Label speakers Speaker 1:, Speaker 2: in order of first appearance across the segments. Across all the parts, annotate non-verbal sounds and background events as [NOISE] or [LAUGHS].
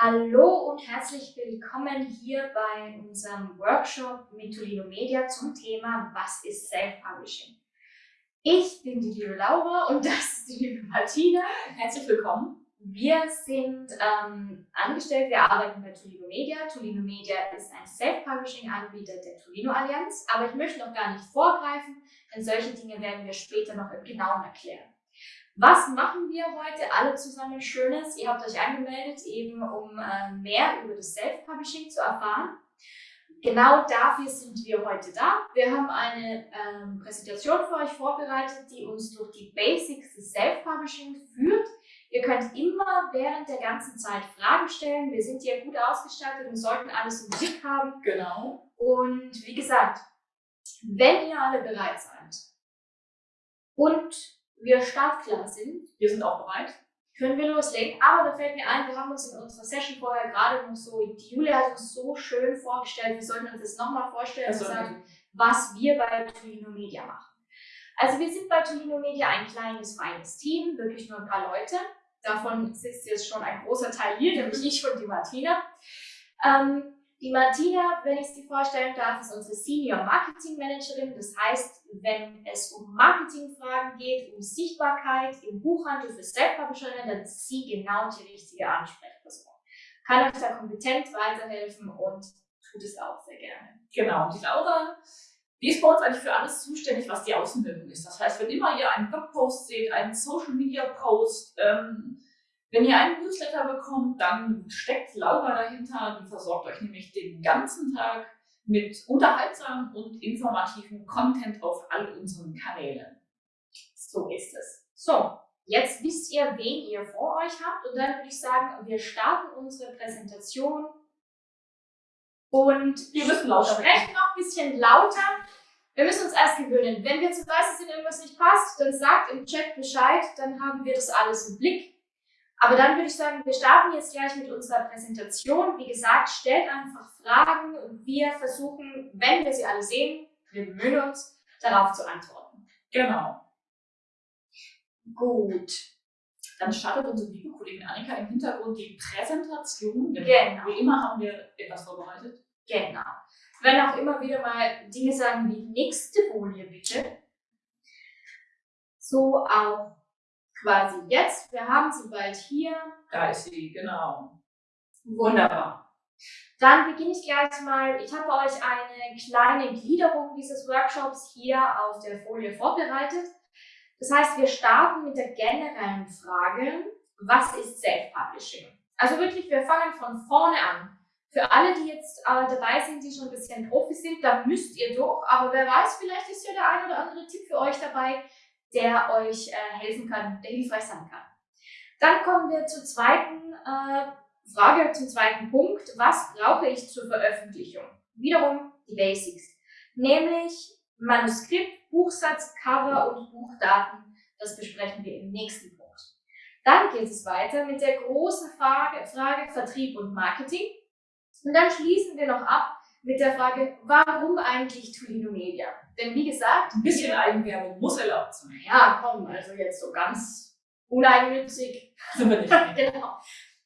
Speaker 1: Hallo und herzlich willkommen hier bei unserem Workshop mit Tolino Media zum Thema Was ist Self-Publishing? Ich bin die liebe Laura und das ist die liebe Martina.
Speaker 2: Herzlich willkommen.
Speaker 1: Wir sind ähm, angestellt, wir arbeiten bei Tolino Media. Tolino Media ist ein Self-Publishing-Anbieter der Tolino Allianz, aber ich möchte noch gar nicht vorgreifen, denn solche Dinge werden wir später noch im Genauen erklären. Was machen wir heute alle zusammen Schönes? Ihr habt euch angemeldet, eben um äh, mehr über das Self-Publishing zu erfahren. Genau dafür sind wir heute da. Wir haben eine ähm, Präsentation für euch vorbereitet, die uns durch die Basics des Self-Publishing führt. Ihr könnt immer während der ganzen Zeit Fragen stellen. Wir sind hier gut ausgestattet und sollten alles im Blick haben.
Speaker 2: Genau.
Speaker 1: Und wie gesagt, wenn ihr alle bereit seid und wir startklar sind,
Speaker 2: wir sind auch bereit,
Speaker 1: können wir loslegen. Aber da fällt mir ein, wir haben uns in unserer Session vorher gerade noch so, die Julia hat uns so schön vorgestellt, wir sollten uns das nochmal vorstellen und sagen, was wir bei Tolino Media machen. Also wir sind bei Tolino Media ein kleines, feines Team, wirklich nur ein paar Leute. Davon sitzt jetzt schon ein großer Teil hier, nämlich ich und die Martina. Ähm, die Martina, wenn ich sie vorstellen darf, ist unsere Senior Marketing Managerin. Das heißt, wenn es um Marketingfragen geht, um Sichtbarkeit im Buchhandel für Self-Publisherinnen, dann ist sie genau die richtige Ansprechperson. Kann euch da kompetent weiterhelfen und tut es auch sehr gerne.
Speaker 2: Genau. Die Laura, die ist bei uns eigentlich für alles zuständig, was die Außenwirkung ist. Das heißt, wenn immer ihr einen Blogpost seht, einen Social Media Post, ähm, wenn ihr einen Newsletter bekommt, dann steckt Laura dahinter, die versorgt euch nämlich den ganzen Tag mit unterhaltsamen und informativen Content auf all unseren Kanälen.
Speaker 1: So ist es. So, jetzt wisst ihr, wen ihr vor euch habt und dann würde ich sagen, wir starten unsere Präsentation und
Speaker 2: wir müssen lauter
Speaker 1: sprechen noch ein bisschen lauter. Wir müssen uns erst gewöhnen. Wenn wir zu leise sind, irgendwas nicht passt, dann sagt im Chat Bescheid, dann haben wir das alles im Blick. Aber dann würde ich sagen, wir starten jetzt gleich mit unserer Präsentation. Wie gesagt, stellt einfach Fragen und wir versuchen, wenn wir sie alle sehen, wir bemühen uns, darauf zu antworten.
Speaker 2: Genau.
Speaker 1: Gut.
Speaker 2: Dann startet unsere liebe Kollegin Annika im Hintergrund die Präsentation.
Speaker 1: Genau.
Speaker 2: Wie immer haben wir etwas vorbereitet.
Speaker 1: Genau. Werden auch immer wieder mal Dinge sagen wie nächste Folie bitte. So auch quasi jetzt. Wir haben sie bald hier.
Speaker 2: Da ist sie, genau.
Speaker 1: Wunderbar. Dann beginne ich gleich mal. Ich habe euch eine kleine Gliederung dieses Workshops hier auf der Folie vorbereitet. Das heißt, wir starten mit der generellen Frage, was ist Self-Publishing? Also wirklich, wir fangen von vorne an. Für alle, die jetzt äh, dabei sind, die schon ein bisschen Profi sind, da müsst ihr durch. Aber wer weiß, vielleicht ist ja der ein oder andere Tipp für euch dabei, der euch äh, helfen kann, der hilfreich sein kann. Dann kommen wir zur zweiten äh, Frage, zum zweiten Punkt. Was brauche ich zur Veröffentlichung? Wiederum die Basics, nämlich Manuskript, Buchsatz, Cover und Buchdaten. Das besprechen wir im nächsten Punkt. Dann geht es weiter mit der großen Frage, Frage Vertrieb und Marketing. Und dann schließen wir noch ab mit der Frage, warum eigentlich Tolino Media? Denn wie gesagt,
Speaker 2: ein bisschen Eigenwerbung muss erlaubt sein.
Speaker 1: Ja, komm, also jetzt so ganz uneigennützig.
Speaker 2: Sind wir nicht. [LAUGHS]
Speaker 1: genau.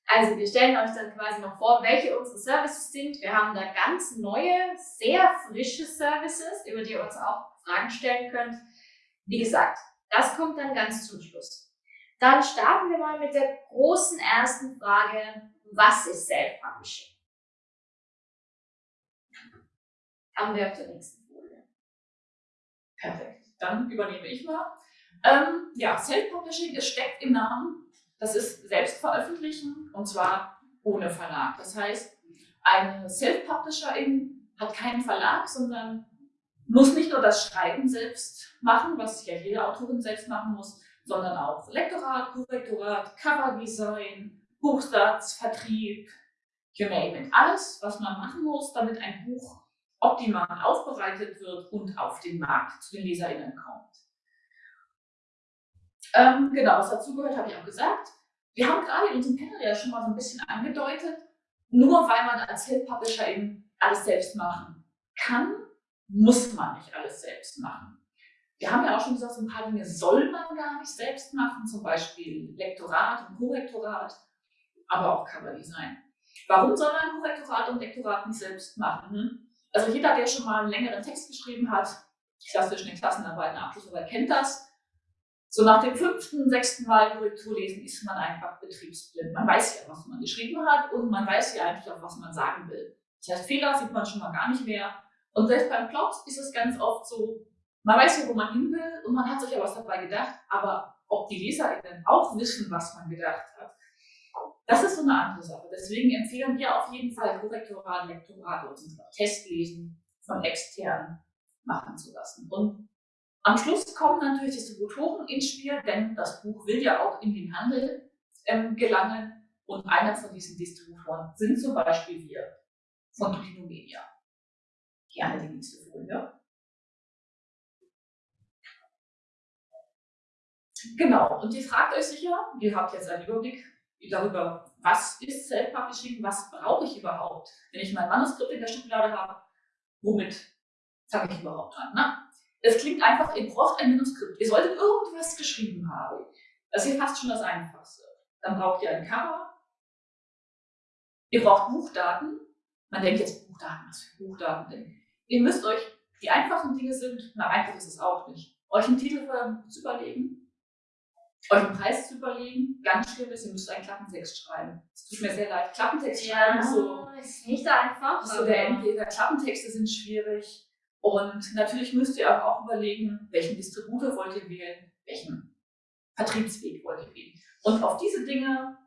Speaker 1: Also wir stellen euch dann quasi noch vor, welche unsere Services sind. Wir haben da ganz neue, sehr frische Services, über die ihr uns auch Fragen stellen könnt. Wie gesagt, das kommt dann ganz zum Schluss. Dann starten wir mal mit der großen ersten Frage, was ist Self-Publishing? Haben wir auf der nächsten.
Speaker 2: Perfekt. Dann übernehme ich mal. Ähm, ja, Self-Publishing, es steckt im Namen. Das ist Selbstveröffentlichen und zwar ohne Verlag. Das heißt, eine Self-Publisherin hat keinen Verlag, sondern muss nicht nur das Schreiben selbst machen, was ja jede Autorin selbst machen muss, sondern auch Lektorat, Korrektorat, Coverdesign, Buchsatz, Vertrieb, you name it. Alles, was man machen muss, damit ein Buch optimal aufbereitet wird und auf den Markt zu den LeserInnen kommt. Ähm, genau, was dazugehört, habe ich auch gesagt. Wir haben gerade in unserem Panel ja schon mal so ein bisschen angedeutet, nur weil man als Self-Publisher eben alles selbst machen kann, muss man nicht alles selbst machen. Wir haben ja auch schon gesagt, so ein paar Dinge soll man gar nicht selbst machen, zum Beispiel Lektorat und Korrektorat, aber auch Coverdesign. Warum soll man Korrektorat und Lektorat nicht selbst machen? Also jeder, der schon mal einen längeren Text geschrieben hat, klassisch eine Klassenarbeit, eine Abschlussarbeit, kennt das. So nach dem fünften, sechsten Mal Korrektur lesen ist man einfach betriebsblind. Man weiß ja, was man geschrieben hat und man weiß ja eigentlich auch, was man sagen will. Das heißt, Fehler sieht man schon mal gar nicht mehr. Und selbst beim Plot ist es ganz oft so, man weiß ja, wo man hin will und man hat sich ja was dabei gedacht, aber ob die LeserInnen auch wissen, was man gedacht hat, das ist so eine andere Sache. Deswegen empfehlen wir auf jeden Fall Korrektorat, Lektorat und Testlesen von externen machen zu lassen. Und am Schluss kommen natürlich Distributoren ins Spiel, denn das Buch will ja auch in den Handel ähm, gelangen. Und einer von diesen Distributoren sind zum Beispiel wir von Tolino Media. Gerne die nächste Folie. Genau, und ihr fragt euch sicher, ihr habt jetzt einen Überblick darüber, was ist Self-Publishing, was brauche ich überhaupt, wenn ich mein Manuskript in der Schublade habe, womit fange ich überhaupt an? Ne? Es klingt einfach, ihr braucht ein Manuskript, ihr solltet irgendwas geschrieben haben. Das ist hier fast schon das Einfachste. Dann braucht ihr ein Cover, ihr braucht Buchdaten, man denkt jetzt Buchdaten, was für Buchdaten denn? Ihr müsst euch, die einfachen Dinge sind, na einfach ist es auch nicht, euch einen Titel zu überlegen, euch einen Preis zu überlegen. Ganz schlimm ist, ihr müsst einen Klappentext schreiben. Es tut mir sehr leid. Klappentext
Speaker 1: ja,
Speaker 2: schreiben
Speaker 1: ist so. Ist nicht einfach.
Speaker 2: So der Endgeber. Klappentexte sind schwierig. Und natürlich müsst ihr auch überlegen, welchen Distributor wollt ihr wählen, welchen Vertriebsweg wollt ihr wählen. Und auf diese Dinge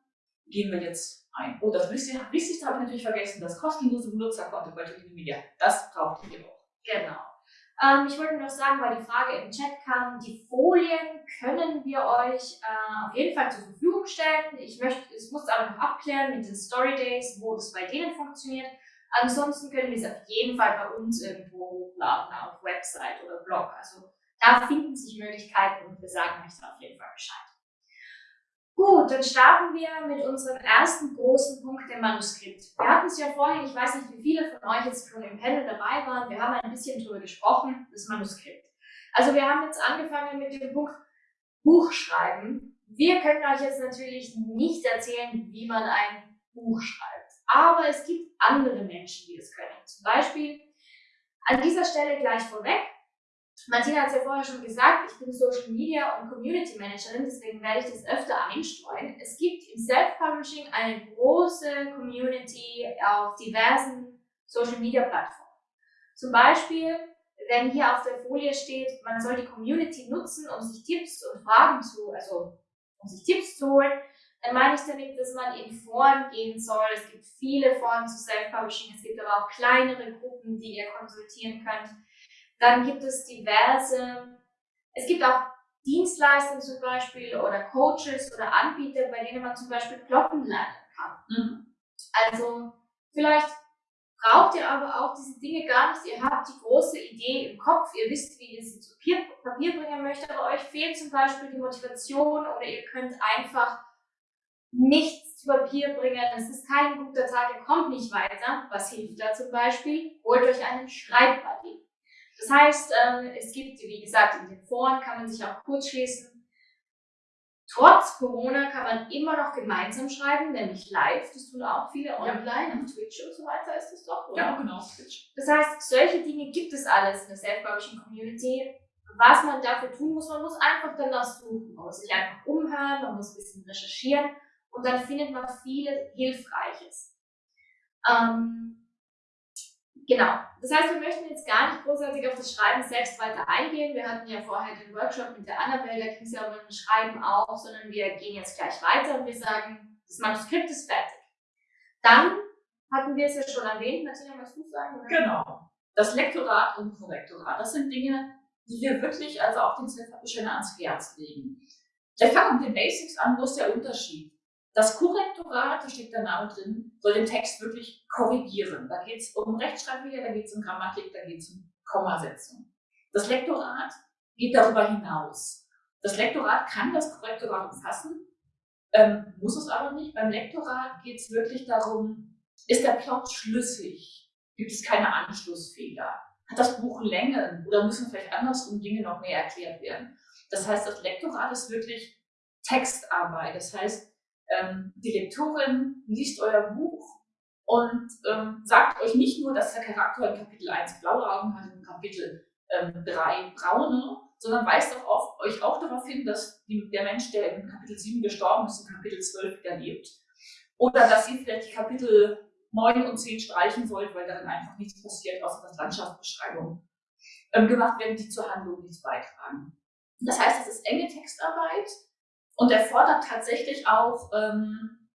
Speaker 2: gehen wir jetzt ein. Oh, das Wichtigste habe ich natürlich vergessen, das kostenlose Benutzerkonto bei Media. Das braucht ihr auch.
Speaker 1: Genau. Ähm, ich wollte noch sagen, weil die Frage im Chat kam, die Folien können wir euch äh, auf jeden Fall zur Verfügung stellen. Ich möchte, es muss aber noch abklären mit den Story Days, wo das bei denen funktioniert. Ansonsten können wir es auf jeden Fall bei uns irgendwo hochladen, auf Website oder Blog. Also da finden sich Möglichkeiten und wir sagen euch dann auf jeden Fall Bescheid. Gut, dann starten wir mit unserem ersten großen Punkt, dem Manuskript. Wir hatten es ja vorhin, ich weiß nicht, wie viele von euch jetzt schon im Panel dabei waren, wir haben ein bisschen darüber gesprochen, das Manuskript. Also wir haben jetzt angefangen mit dem Punkt Buch schreiben. Wir können euch jetzt natürlich nicht erzählen, wie man ein Buch schreibt. Aber es gibt andere Menschen, die es können. Zum Beispiel an dieser Stelle gleich vorweg, Martina hat es ja vorher schon gesagt, ich bin Social Media und Community Managerin, deswegen werde ich das öfter einstreuen. Es gibt im Self-Publishing eine große Community auf diversen Social Media Plattformen. Zum Beispiel, wenn hier auf der Folie steht, man soll die Community nutzen, um sich Tipps und Fragen zu, also um sich Tipps zu holen, dann meine ich damit, dass man in Foren gehen soll. Es gibt viele Foren zu Self-Publishing, es gibt aber auch kleinere Gruppen, die ihr konsultieren könnt. Dann gibt es diverse, es gibt auch Dienstleister zum Beispiel oder Coaches oder Anbieter, bei denen man zum Beispiel Plotten lernen kann. Mhm. Also vielleicht braucht ihr aber auch diese Dinge gar nicht. Ihr habt die große Idee im Kopf, ihr wisst, wie ihr sie zu Papier bringen möchtet, aber euch fehlt zum Beispiel die Motivation oder ihr könnt einfach nichts zu Papier bringen. Es ist kein guter Tag, ihr kommt nicht weiter. Was hilft da zum Beispiel? Holt euch einen Schreibbuddy. Das heißt, ähm, es gibt, wie gesagt, in den Foren kann man sich auch kurz schließen. Trotz Corona kann man immer noch gemeinsam schreiben, nämlich live. Das tun auch viele online, ja. auf Twitch und so weiter ist das doch, oder?
Speaker 2: Ja, genau, Twitch.
Speaker 1: Das heißt, solche Dinge gibt es alles in der Self-Publishing Community. Was man dafür tun muss, man muss einfach danach suchen. Man muss sich einfach umhören, man muss ein bisschen recherchieren und dann findet man viel Hilfreiches. Ähm, Genau. Das heißt, wir möchten jetzt gar nicht großartig auf das Schreiben selbst weiter eingehen. Wir hatten ja vorher den Workshop mit der Annabelle, da ging es ja um ein Schreiben auch, sondern wir gehen jetzt gleich weiter und wir sagen, das Manuskript ist fertig. Dann hatten wir es ja schon erwähnt, Martina, was du sagen?
Speaker 2: Oder? Genau. Das Lektorat und Korrektorat, das sind Dinge, die wir wirklich also auch den Self-Publisher ans Herz legen. Wir fangen mit den Basics an, wo ist der Unterschied? Das Korrektorat, da steht der Name drin, soll den Text wirklich korrigieren. Da geht es um Rechtschreibfehler, da geht es um Grammatik, da geht es um Kommasetzung. Das Lektorat geht darüber hinaus. Das Lektorat kann das Korrektorat umfassen, ähm, muss es aber nicht. Beim Lektorat geht es wirklich darum, ist der Plot schlüssig? Gibt es keine Anschlussfehler? Hat das Buch Längen oder müssen vielleicht andersrum Dinge noch mehr erklärt werden? Das heißt, das Lektorat ist wirklich Textarbeit. Das heißt, ähm, die Lektorin liest euer Buch und ähm, sagt euch nicht nur, dass der Charakter in Kapitel 1 blaue Augen hat, in Kapitel ähm, 3 braune, sondern weist auch auf, euch auch darauf hin, dass die, der Mensch, der in Kapitel 7 gestorben ist, in Kapitel 12 wieder lebt. Oder dass ihr vielleicht die Kapitel 9 und 10 streichen sollt, weil darin einfach nichts passiert, außer dass Landschaftsbeschreibungen ähm, gemacht werden, die zur Handlung nichts beitragen. Das heißt, es ist enge Textarbeit und erfordert tatsächlich auch, ähm,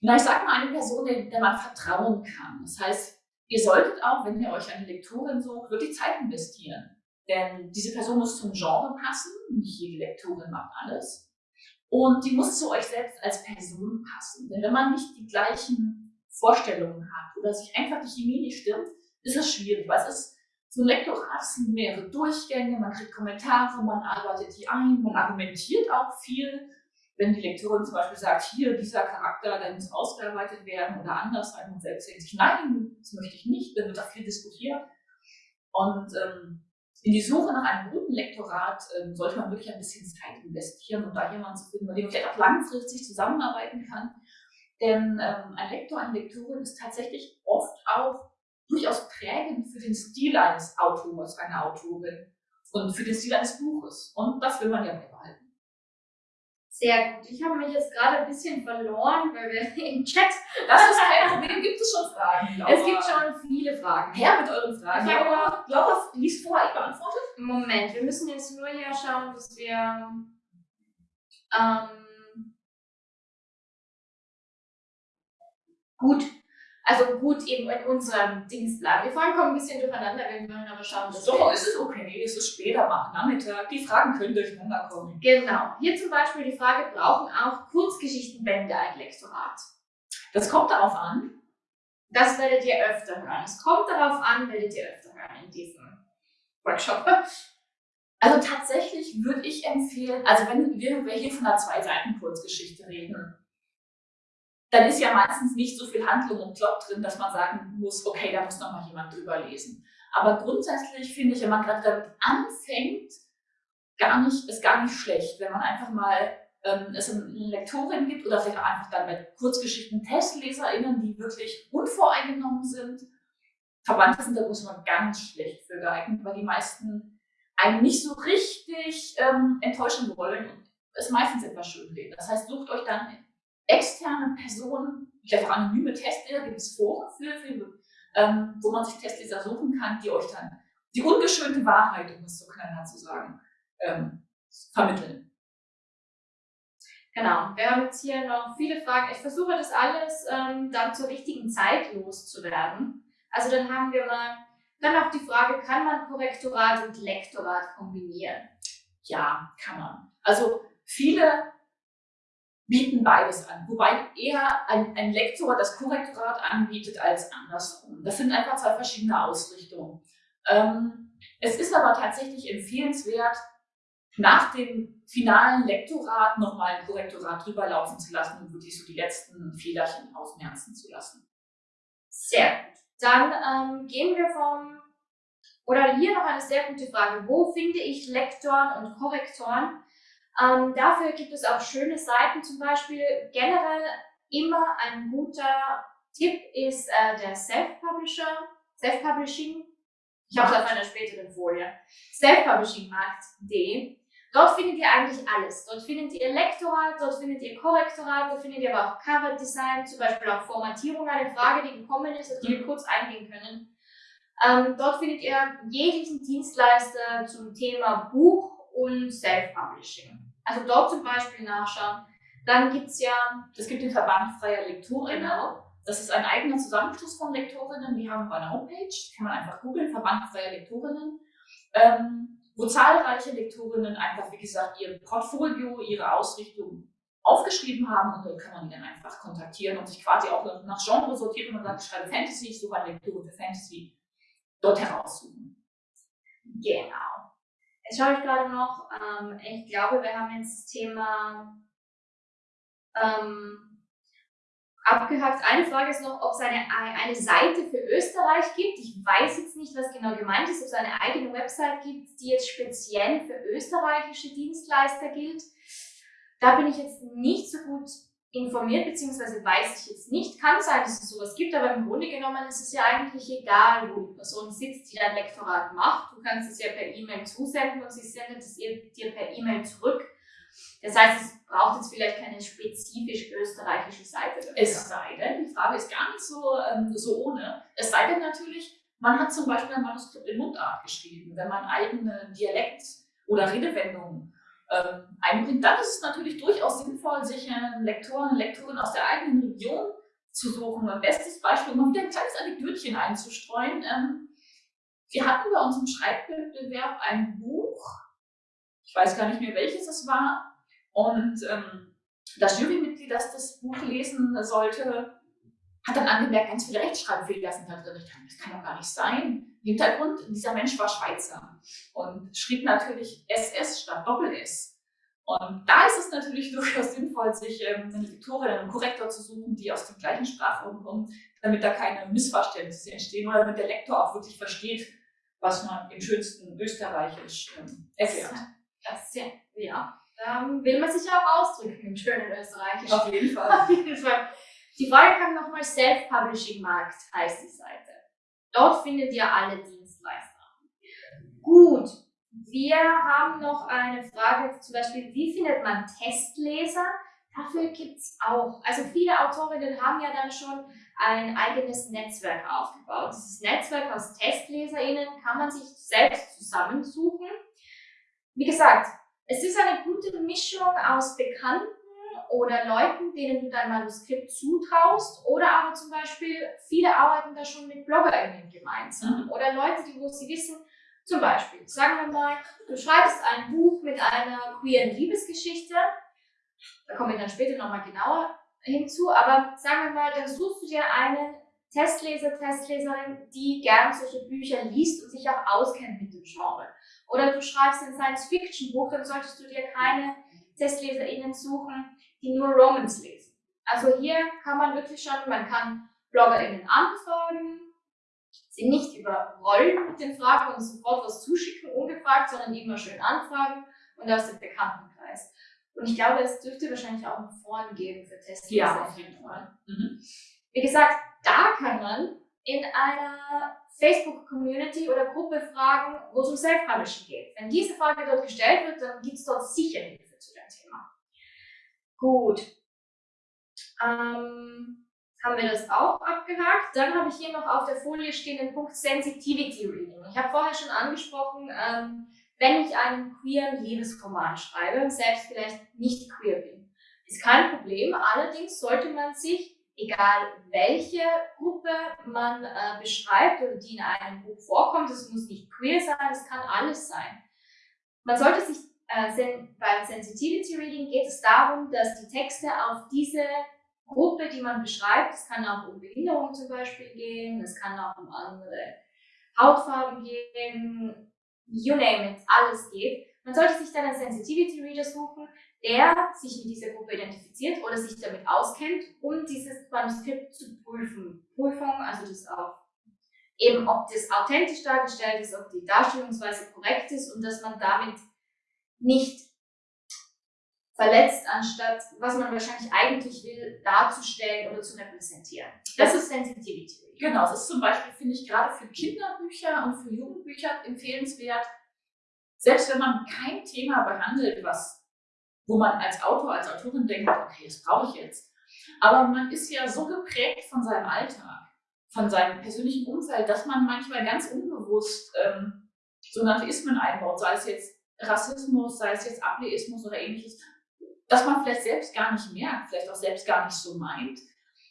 Speaker 2: na, ich sag mal, eine Person, der, der man vertrauen kann. Das heißt, ihr solltet auch, wenn ihr euch eine Lektorin sucht, wirklich Zeit investieren. Denn diese Person muss zum Genre passen, nicht jede Lektorin macht alles. Und die muss zu euch selbst als Person passen. Denn wenn man nicht die gleichen Vorstellungen hat oder sich einfach die Chemie nicht stimmt, ist es schwierig, weil es ist so ein Lektorat sind mehrere Durchgänge, man kriegt Kommentare, man arbeitet die ein, man argumentiert auch viel. Wenn die Lektorin zum Beispiel sagt, hier, dieser Charakter, der muss ausgearbeitet werden oder anders sein und selbst denkt sich, nein, das möchte ich nicht, dann wird da viel diskutiert. Und ähm, in die Suche nach einem guten Lektorat ähm, sollte man wirklich ein bisschen Zeit investieren, um da jemanden zu finden, mit dem man vielleicht auch langfristig zusammenarbeiten kann. Denn ähm, ein Lektor, eine Lektorin ist tatsächlich oft auch durchaus prägend für den Stil eines Autors, einer Autorin und für den Stil eines Buches. Und das will man ja beibehalten.
Speaker 1: Sehr gut. Ich habe mich jetzt gerade ein bisschen verloren, weil wir [LAUGHS] im Chat.
Speaker 2: Das ist kein Problem. Gibt es schon Fragen?
Speaker 1: Laura? [LAUGHS] Es gibt schon viele Fragen.
Speaker 2: Her mit euren Fragen.
Speaker 1: Ich
Speaker 2: Laura, Laura liest vor, ich beantworte.
Speaker 1: Moment, wir müssen jetzt nur hier schauen, dass wir. Ähm, gut, also gut eben in unserem Dienstplan. Wir fahren kommen ein bisschen durcheinander, wir wollen aber schauen,
Speaker 2: dass Doch, es ist okay, es ist später machen, Nachmittag. Die Fragen können durcheinander kommen.
Speaker 1: Genau. Hier zum Beispiel die Frage, brauchen auch Kurzgeschichtenbände ein Lektorat?
Speaker 2: Das kommt darauf an.
Speaker 1: Das werdet ihr öfter hören. Es kommt darauf an, werdet ihr öfter hören in diesem Workshop.
Speaker 2: Also tatsächlich würde ich empfehlen, also wenn wir hier von einer Zwei-Seiten-Kurzgeschichte reden, dann ist ja meistens nicht so viel Handlung und Plot drin, dass man sagen muss, okay, da muss noch mal jemand drüber lesen. Aber grundsätzlich finde ich, wenn man gerade damit anfängt, gar nicht, ist gar nicht schlecht, wenn man einfach mal ähm, es eine Lektorin gibt oder vielleicht auch einfach dann bei Kurzgeschichten TestleserInnen, die wirklich unvoreingenommen sind. Verwandte sind da muss man ganz schlecht für geeignet, weil die meisten einen nicht so richtig ähm, enttäuschen wollen und es meistens etwas schön reden. Das heißt, sucht euch dann externe Personen, vielleicht auch anonyme Testleser, gibt es Foren für, für ähm, wo man sich Testleser suchen kann, die euch dann die ungeschönte Wahrheit, um es so knallhart zu sagen, ähm, vermitteln.
Speaker 1: Genau, wir haben jetzt hier noch viele Fragen. Ich versuche das alles ähm, dann zur richtigen Zeit loszuwerden. Also dann haben wir mal dann auch die Frage, kann man Korrektorat und Lektorat kombinieren?
Speaker 2: Ja, kann man. Also viele bieten beides an. Wobei eher ein, ein Lektor das Korrektorat anbietet als andersrum. Das sind einfach zwei verschiedene Ausrichtungen. Ähm, es ist aber tatsächlich empfehlenswert, nach dem finalen Lektorat nochmal ein Korrektorat drüber laufen zu lassen und wirklich so die letzten Fehlerchen ausmerzen zu lassen.
Speaker 1: Sehr gut. Dann ähm, gehen wir vom, oder hier noch eine sehr gute Frage. Wo finde ich Lektoren und Korrektoren? Ähm, dafür gibt es auch schöne Seiten, zum Beispiel generell immer ein guter Tipp ist äh, der Self-Publisher, Self-Publishing. Ich habe es auf einer späteren Folie. Self-Publishing-Markt.de. Dort findet ihr eigentlich alles. Dort findet ihr Lektorat, dort findet ihr Korrektorat, dort findet ihr aber auch Cover-Design, zum Beispiel auch Formatierung, eine Frage, die gekommen ist, auf die wir kurz eingehen können. Ähm, dort findet ihr jeglichen Dienstleister zum Thema Buch und Self-Publishing. Also dort zum Beispiel nachschauen. Dann gibt es ja,
Speaker 2: es gibt den Verband freier Lektorinnen. Genau. Das ist ein eigener Zusammenschluss von Lektorinnen. Die haben eine Homepage, kann man einfach googeln, Verband freier Lektorinnen, ähm, wo zahlreiche Lektorinnen einfach, wie gesagt, ihr Portfolio, ihre Ausrichtung aufgeschrieben haben und dort kann man die dann einfach kontaktieren und sich quasi auch nach Genre sortieren und sagt, ich schreibe Fantasy, ich suche eine Lektorin für Fantasy, dort heraussuchen.
Speaker 1: Genau. Jetzt schaue ich gerade noch, ähm, ich glaube, wir haben jetzt das Thema ähm, abgehakt. Eine Frage ist noch, ob es eine, eine Seite für Österreich gibt. Ich weiß jetzt nicht, was genau gemeint ist, ob es eine eigene Website gibt, die jetzt speziell für österreichische Dienstleister gilt. Da bin ich jetzt nicht so gut informiert, beziehungsweise weiß ich jetzt nicht. Kann sein, dass es sowas gibt, aber im Grunde genommen ist es ja eigentlich egal, wo die Person sitzt, die dein Lektorat macht. Du kannst es ja per E-Mail zusenden und sie sendet es dir per E-Mail zurück. Das heißt, es braucht jetzt vielleicht keine spezifisch österreichische Seite
Speaker 2: dafür. Es sei denn, die Frage ist gar nicht so, ähm, so ohne. Es sei denn natürlich, man hat zum Beispiel ein Manuskript in Mundart geschrieben, wenn man eigene Dialekt- oder Redewendungen ähm, einbringt, dann ist es natürlich durchaus sinnvoll, sich einen Lektoren und Lektorin aus der eigenen Region zu suchen. Ein bestes Beispiel, um wieder ein kleines Anekdötchen einzustreuen. Ähm, wir hatten bei unserem Schreibwettbewerb ein Buch, ich weiß gar nicht mehr welches es war, und ähm, das Jurymitglied, das das Buch lesen sollte, hat dann angemerkt, ganz viele Rechtschreibfehler sind da drin. Ich dachte, das kann doch gar nicht sein. Im Hintergrund, dieser Mensch war Schweizer und schrieb natürlich SS statt Doppel-S. Und da ist es natürlich [LAUGHS] durchaus sinnvoll, sich ähm, eine Lektorin, einen Korrektor zu suchen, die aus dem gleichen Sprachraum kommen, damit da keine Missverständnisse entstehen oder damit der Lektor auch wirklich versteht, was man im schönsten Österreichisch ähm, erklärt.
Speaker 1: Das, das, ja, ja. Da will man sich ja auch ausdrücken im schönen Österreichisch.
Speaker 2: Auf jeden Fall.
Speaker 1: Auf jeden Fall. Die Frage kam nochmal Self-Publishing Markt, heißt die Seite. Dort findet ihr alle Dienstleister. Gut, wir haben noch eine Frage, zum Beispiel, wie findet man Testleser? Dafür gibt es auch. Also viele Autorinnen haben ja dann schon ein eigenes Netzwerk aufgebaut. Dieses Netzwerk aus TestleserInnen kann man sich selbst zusammensuchen. Wie gesagt, es ist eine gute Mischung aus Bekannten oder Leuten, denen du dein Manuskript zutraust oder aber zum Beispiel, viele arbeiten da schon mit BloggerInnen gemeinsam mhm. oder Leute, die, wo sie wissen, zum Beispiel, sagen wir mal, du schreibst ein Buch mit einer queeren Liebesgeschichte, da komme ich dann später nochmal genauer hinzu, aber sagen wir mal, dann suchst du dir einen Testleser, Testleserin, die gern solche Bücher liest und sich auch auskennt mit dem Genre. Oder du schreibst ein Science-Fiction-Buch, dann solltest du dir keine TestleserInnen suchen, die nur Romans lesen. Also hier kann man wirklich schon, man kann BloggerInnen anfragen, sie nicht überrollen mit den Fragen und sofort was zuschicken, ungefragt, sondern immer schön anfragen und aus dem Bekanntenkreis. Und ich glaube, es dürfte wahrscheinlich auch ein Foren geben für Testleser.
Speaker 2: Ja, auf jeden Fall. Mhm.
Speaker 1: Wie gesagt, da kann man in einer Facebook-Community oder Gruppe fragen, wo es um Self-Publishing geht. Wenn diese Frage dort gestellt wird, dann gibt es dort sicher Hilfe zu dem Thema. Gut. Ähm, haben wir das auch abgehakt. Dann habe ich hier noch auf der Folie stehen den Punkt Sensitivity Reading. Ich habe vorher schon angesprochen, ähm, wenn ich einen queeren Liebesroman schreibe und selbst vielleicht nicht queer bin, ist kein Problem. Allerdings sollte man sich, egal welche Gruppe man äh, beschreibt oder die in einem Buch vorkommt, es muss nicht queer sein, es kann alles sein. Man sollte sich beim Sensitivity Reading geht es darum, dass die Texte auf diese Gruppe, die man beschreibt, es kann auch um Behinderung zum Beispiel gehen, es kann auch um andere Hautfarben gehen, you name it, alles geht. Man sollte sich dann einen Sensitivity Reader suchen, der sich mit dieser Gruppe identifiziert oder sich damit auskennt, um dieses Manuskript zu prüfen. Prüfung, also das auch eben, ob das authentisch dargestellt ist, ob die Darstellungsweise korrekt ist und dass man damit nicht verletzt, anstatt was man wahrscheinlich eigentlich will, darzustellen oder zu repräsentieren. Das ist Sensitivity.
Speaker 2: Genau, das ist zum Beispiel, finde ich, gerade für Kinderbücher und für Jugendbücher empfehlenswert. Selbst wenn man kein Thema behandelt, was, wo man als Autor, als Autorin denkt, okay, das brauche ich jetzt. Aber man ist ja so geprägt von seinem Alltag, von seinem persönlichen Umfeld, dass man manchmal ganz unbewusst ähm, so Ismen einbaut, sei es jetzt Rassismus, sei es jetzt Ableismus oder ähnliches, dass man vielleicht selbst gar nicht merkt, vielleicht auch selbst gar nicht so meint.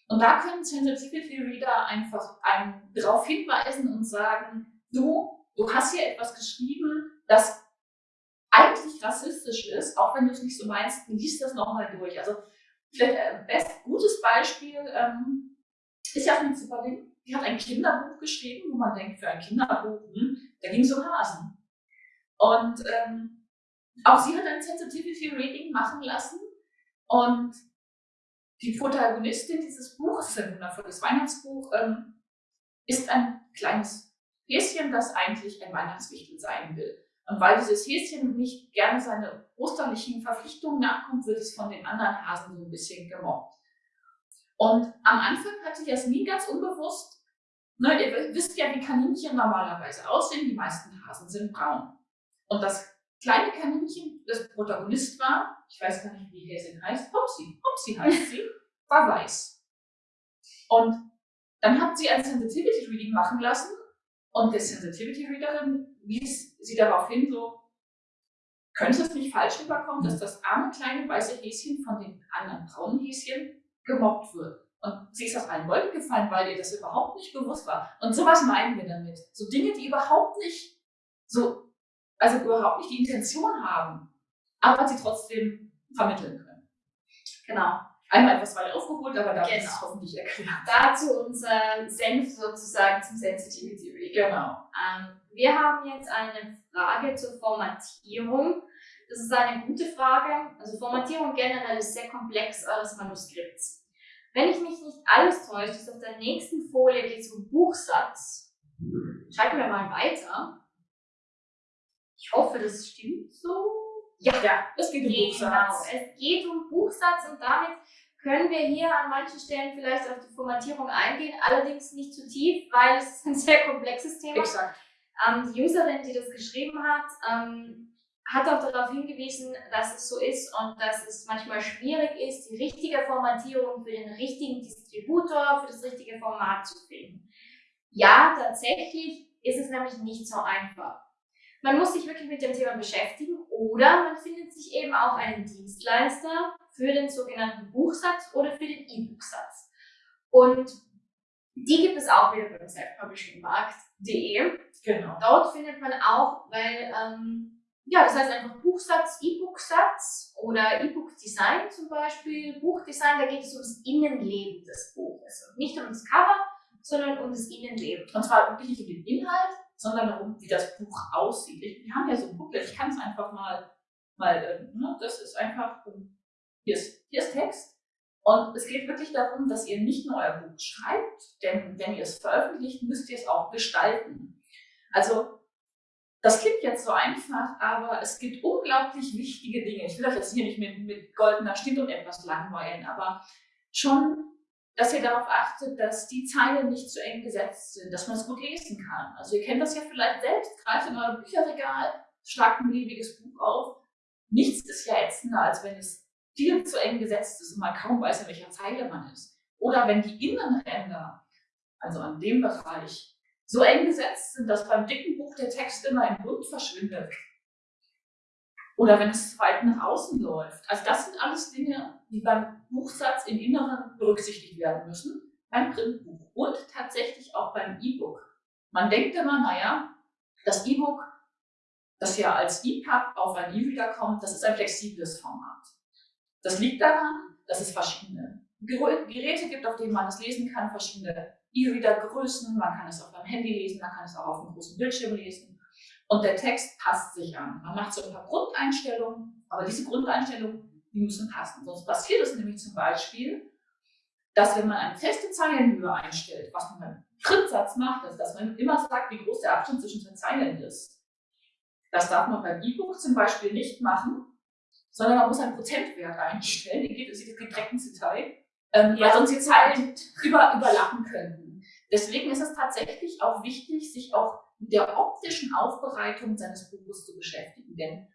Speaker 2: Und da können Sensitivity Reader einfach einen darauf hinweisen und sagen, du, du hast hier etwas geschrieben, das eigentlich rassistisch ist, auch wenn du es nicht so meinst, liest das nochmal durch. Also vielleicht ein äh, best, gutes Beispiel ähm, ist Jasmin Zipperling. Die hat ein Kinderbuch geschrieben, wo man denkt, für ein Kinderbuch, hm, da ging es um Hasen. Und ähm, auch sie hat ein Sensitivity Reading machen lassen und die Protagonistin dieses Buches, ein wundervolles Weihnachtsbuch, ähm, ist ein kleines Häschen, das eigentlich ein Weihnachtswichtel sein will. Und weil dieses Häschen nicht gerne seine osterlichen Verpflichtungen nachkommt, wird es von den anderen Hasen so ein bisschen gemobbt. Und am Anfang hatte Jasmin ganz unbewusst, ne, ihr wisst ja, wie Kaninchen normalerweise aussehen, die meisten Hasen sind braun. Und das kleine Kaninchen, das Protagonist war, ich weiß gar nicht, wie Häsin heißt, Hopsi, Hopsi heißt sie, war weiß. Und dann hat sie ein Sensitivity Reading machen lassen und der Sensitivity Readerin wies sie darauf hin, so, könnte es nicht falsch rüberkommen, dass das arme kleine weiße Häschen von den anderen braunen Häschen gemobbt wird. Und sie ist aus allen Wolken gefallen, weil ihr das überhaupt nicht bewusst war. Und sowas meinen wir damit. So Dinge, die überhaupt nicht so, also überhaupt nicht die Intention haben, aber sie trotzdem vermitteln können.
Speaker 1: Genau.
Speaker 2: Einmal etwas weiter aufgeholt, aber da
Speaker 1: genau.
Speaker 2: ist es hoffentlich erklärt.
Speaker 1: Dazu unser Senf sozusagen zum Sensitivity Reading.
Speaker 2: Genau.
Speaker 1: Ähm, wir haben jetzt eine Frage zur Formatierung. Das ist eine gute Frage. Also Formatierung generell ist sehr komplex eures Manuskripts. Wenn ich mich nicht alles täusche, ist auf der nächsten Folie geht es um Buchsatz. Schalten wir mal weiter. Ich hoffe, das stimmt so.
Speaker 2: Ja, ja es geht um
Speaker 1: genau.
Speaker 2: Buchsatz.
Speaker 1: Es geht um Buchsatz und damit können wir hier an manchen Stellen vielleicht auf die Formatierung eingehen, allerdings nicht zu tief, weil es ist ein sehr komplexes Thema.
Speaker 2: Exakt.
Speaker 1: Ähm, die Userin, die das geschrieben hat, ähm, hat auch darauf hingewiesen, dass es so ist und dass es manchmal schwierig ist, die richtige Formatierung für den richtigen Distributor, für das richtige Format zu finden. Ja, tatsächlich ist es nämlich nicht so einfach. Man muss sich wirklich mit dem Thema beschäftigen oder man findet sich eben auch einen Dienstleister für den sogenannten Buchsatz oder für den E-Book-Satz. Und die gibt es auch wieder beim selfpublishingmarkt.de.
Speaker 2: Genau.
Speaker 1: Dort findet man auch, weil, ähm, ja, das heißt einfach Buchsatz, E-Book-Satz oder E-Book-Design zum Beispiel. Buchdesign, da geht es ums Innenleben des Buches. Und nicht um das Cover, sondern um das Innenleben.
Speaker 2: Und zwar wirklich um den Inhalt, sondern darum, wie das Buch aussieht. Ich, wir haben ja so ein Booklet, ich kann es einfach mal, mal äh, ne, das ist einfach, hier ist, hier ist Text. Und es geht wirklich darum, dass ihr nicht nur euer Buch schreibt, denn wenn ihr es veröffentlicht, müsst ihr es auch gestalten. Also, das klingt jetzt so einfach, aber es gibt unglaublich wichtige Dinge. Ich will euch jetzt hier nicht mit, mit goldener Schnitt und etwas langweilen, aber schon dass ihr darauf achtet, dass die Zeilen nicht zu eng gesetzt sind, dass man es gut lesen kann. Also ihr kennt das ja vielleicht selbst, greift in euer Bücherregal, schlagt ein beliebiges Buch auf. Nichts ist ja ätzender, als wenn es viel zu eng gesetzt ist und man kaum weiß, in welcher Zeile man ist. Oder wenn die Innenränder, also an dem Bereich, so eng gesetzt sind, dass beim dicken Buch der Text immer im Bund verschwindet. Oder wenn es weit nach außen läuft. Also das sind alles Dinge, die beim Buchsatz im Inneren berücksichtigt werden müssen, beim Printbuch und tatsächlich auch beim E-Book. Man denkt immer, naja, das E-Book, das ja als EPUB auf ein E-Reader kommt, das ist ein flexibles Format. Das liegt daran, dass es verschiedene Geräte gibt, auf denen man es lesen kann, verschiedene E-Reader-Größen, man kann es auf einem Handy lesen, man kann es auch auf einem großen Bildschirm lesen. Und der Text passt sich an. Man macht so ein paar Grundeinstellungen, aber diese Grundeinstellungen, die müssen passen. Sonst passiert es nämlich zum Beispiel, dass wenn man eine feste Zeilenhöhe einstellt, was man beim Trittsatz macht, also dass man immer sagt, wie groß der Abstand zwischen den Zeilen ist. Das darf man beim E-Book zum Beispiel nicht machen, sondern man muss einen Prozentwert einstellen. Die geht, es geht direkt ins Detail, ähm, ja. weil sonst die Zeilen über, überlappen könnten. Deswegen ist es tatsächlich auch wichtig, sich auch der optischen Aufbereitung seines Buches zu beschäftigen. Denn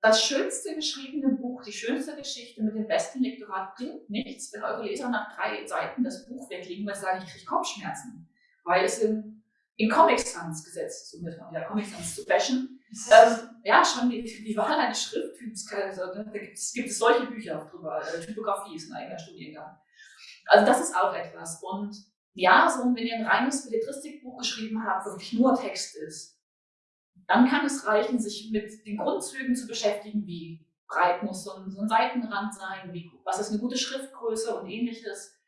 Speaker 2: das schönste geschriebene Buch, die schönste Geschichte mit dem besten Lektorat bringt nichts, wenn eure Leser nach drei Seiten das Buch weglegen, weil sie sagen, ich kriege Kopfschmerzen, weil es in, in Comic Sans gesetzt ist, um jetzt mal wieder Comic Sans zu bashen. Ähm, ja, schon die, die Wahl eines Schrifttyps, also, ne, da gibt es, gibt es solche Bücher auch drüber. Äh, Typografie ist ein eigener Studiengang. Also das ist auch etwas. Und ja, so wenn ihr ein reines Belletristikbuch geschrieben habt, wirklich nur Text ist, dann kann es reichen, sich mit den Grundzügen zu beschäftigen, wie breit muss so ein, so ein Seitenrand sein, wie, was ist eine gute Schriftgröße und ähnliches.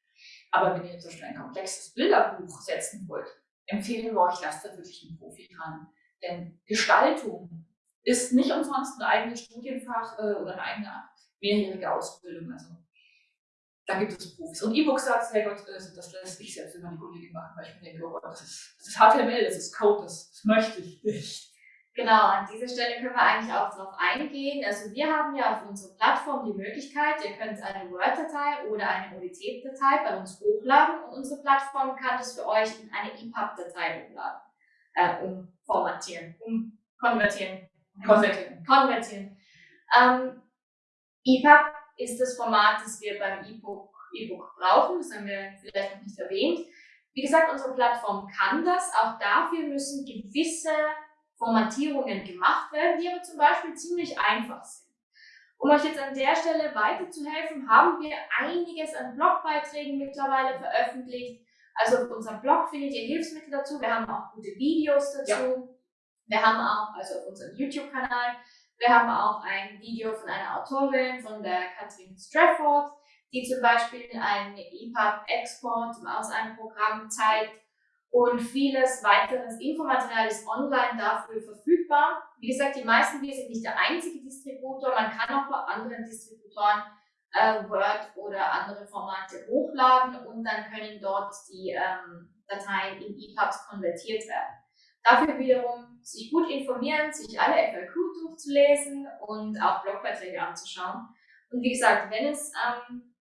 Speaker 2: Aber wenn ihr zum Beispiel ein komplexes Bilderbuch setzen wollt, empfehlen wir euch, lasst da wirklich einen Profi dran. Denn Gestaltung ist nicht umsonst ein eigenes Studienfach äh, oder eine eigene mehrjährige Ausbildung. Also da gibt es Profis. Und E-Books sagt, hey Gott, äh, das lässt ich selbst immer die Kollegin machen, weil ich mir denke, oh, das ist, das ist HTML, das ist Code, das, das möchte ich nicht.
Speaker 1: Genau, an dieser Stelle können wir eigentlich auch darauf eingehen. Also wir haben ja auf unserer Plattform die Möglichkeit, ihr könnt eine Word-Datei oder eine ODT-Datei bei uns hochladen und unsere Plattform kann das für euch in eine EPUB-Datei hochladen, äh, umformatieren, umkonvertieren.
Speaker 2: Konvertieren.
Speaker 1: Konvertieren. Ähm, EPUB ist das Format, das wir beim E-Book e brauchen, das haben wir vielleicht noch nicht erwähnt. Wie gesagt, unsere Plattform kann das. Auch dafür müssen gewisse Formatierungen gemacht werden, die aber zum Beispiel ziemlich einfach sind. Um euch jetzt an der Stelle weiterzuhelfen, haben wir einiges an Blogbeiträgen mittlerweile veröffentlicht. Also auf unserem Blog findet ihr Hilfsmittel dazu. Wir haben auch gute Videos dazu. Ja. Wir haben auch, also auf unserem YouTube-Kanal, wir haben auch ein Video von einer Autorin, von der Katrin Strafford, die zum Beispiel einen EPUB-Export aus einem Programm zeigt und vieles weiteres Infomaterial ist online dafür verfügbar. Wie gesagt, die meisten, wir sind nicht der einzige Distributor, man kann auch bei anderen Distributoren äh, Word oder andere Formate hochladen und dann können dort die ähm, Dateien in EPUBs konvertiert werden. Dafür wiederum sich gut informieren, sich alle FAQ durchzulesen und auch Blogbeiträge anzuschauen. Und wie gesagt, wenn es ähm,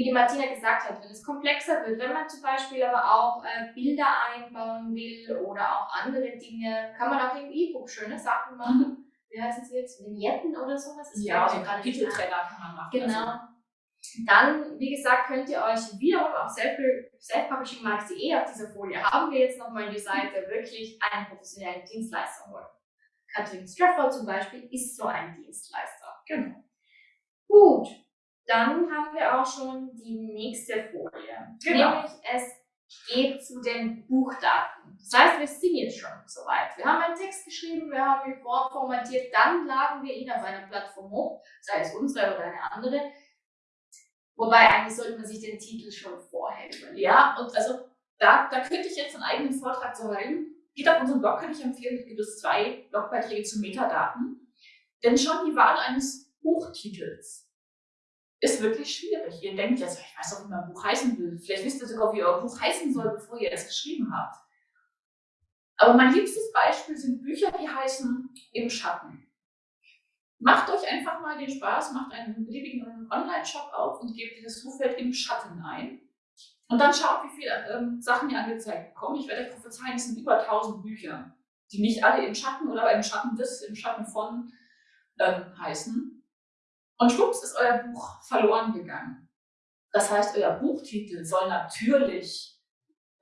Speaker 1: wie die Martina gesagt hat, wenn es komplexer wird, wenn man zum Beispiel aber auch äh, Bilder einbauen will oder auch andere Dinge, kann man auch im E-Book schöne Sachen machen. Mhm. Wie heißen sie jetzt? Vignetten oder sowas?
Speaker 2: Das ja, so Kapiteltrenner kann man machen.
Speaker 1: Genau. Also. Dann, wie gesagt, könnt ihr euch wiederum auf selfpublishingmarks.de auf dieser Folie haben wir jetzt nochmal die Seite wirklich einen professionellen Dienstleister holen. Katrin Strafford zum Beispiel ist so ein Dienstleister.
Speaker 2: Genau.
Speaker 1: Gut, dann haben wir auch schon die nächste Folie. Genau. Nämlich es geht zu den Buchdaten. Das heißt, wir sind jetzt schon soweit. Wir haben einen Text geschrieben, wir haben ihn vorformatiert, dann laden wir ihn auf einer Plattform hoch, sei es unsere oder eine andere. Wobei eigentlich sollte man sich den Titel schon vorher überlegen.
Speaker 2: Ja, und also da, da könnte ich jetzt einen eigenen Vortrag zu halten. Geht auf unseren Blog, kann ich empfehlen, es gibt es zwei Blogbeiträge zu Metadaten. Denn schon die Wahl eines Buchtitels ist wirklich schwierig. Ihr denkt jetzt, ich weiß doch, wie mein Buch heißen will. Vielleicht wisst ihr sogar, wie euer Buch heißen soll, bevor ihr es geschrieben habt. Aber mein liebstes Beispiel sind Bücher, die heißen Im Schatten. Macht euch einfach mal den Spaß, macht einen beliebigen Online-Shop auf und gebt dieses Suchfeld im Schatten ein. Und dann schaut, wie viele ähm, Sachen ihr angezeigt bekommen. Ich werde euch prophezeien, es sind über 1000 Bücher, die nicht alle im Schatten oder im Schatten des, im Schatten von ähm, heißen. Und schwupps ist euer Buch verloren gegangen. Das heißt, euer Buchtitel soll natürlich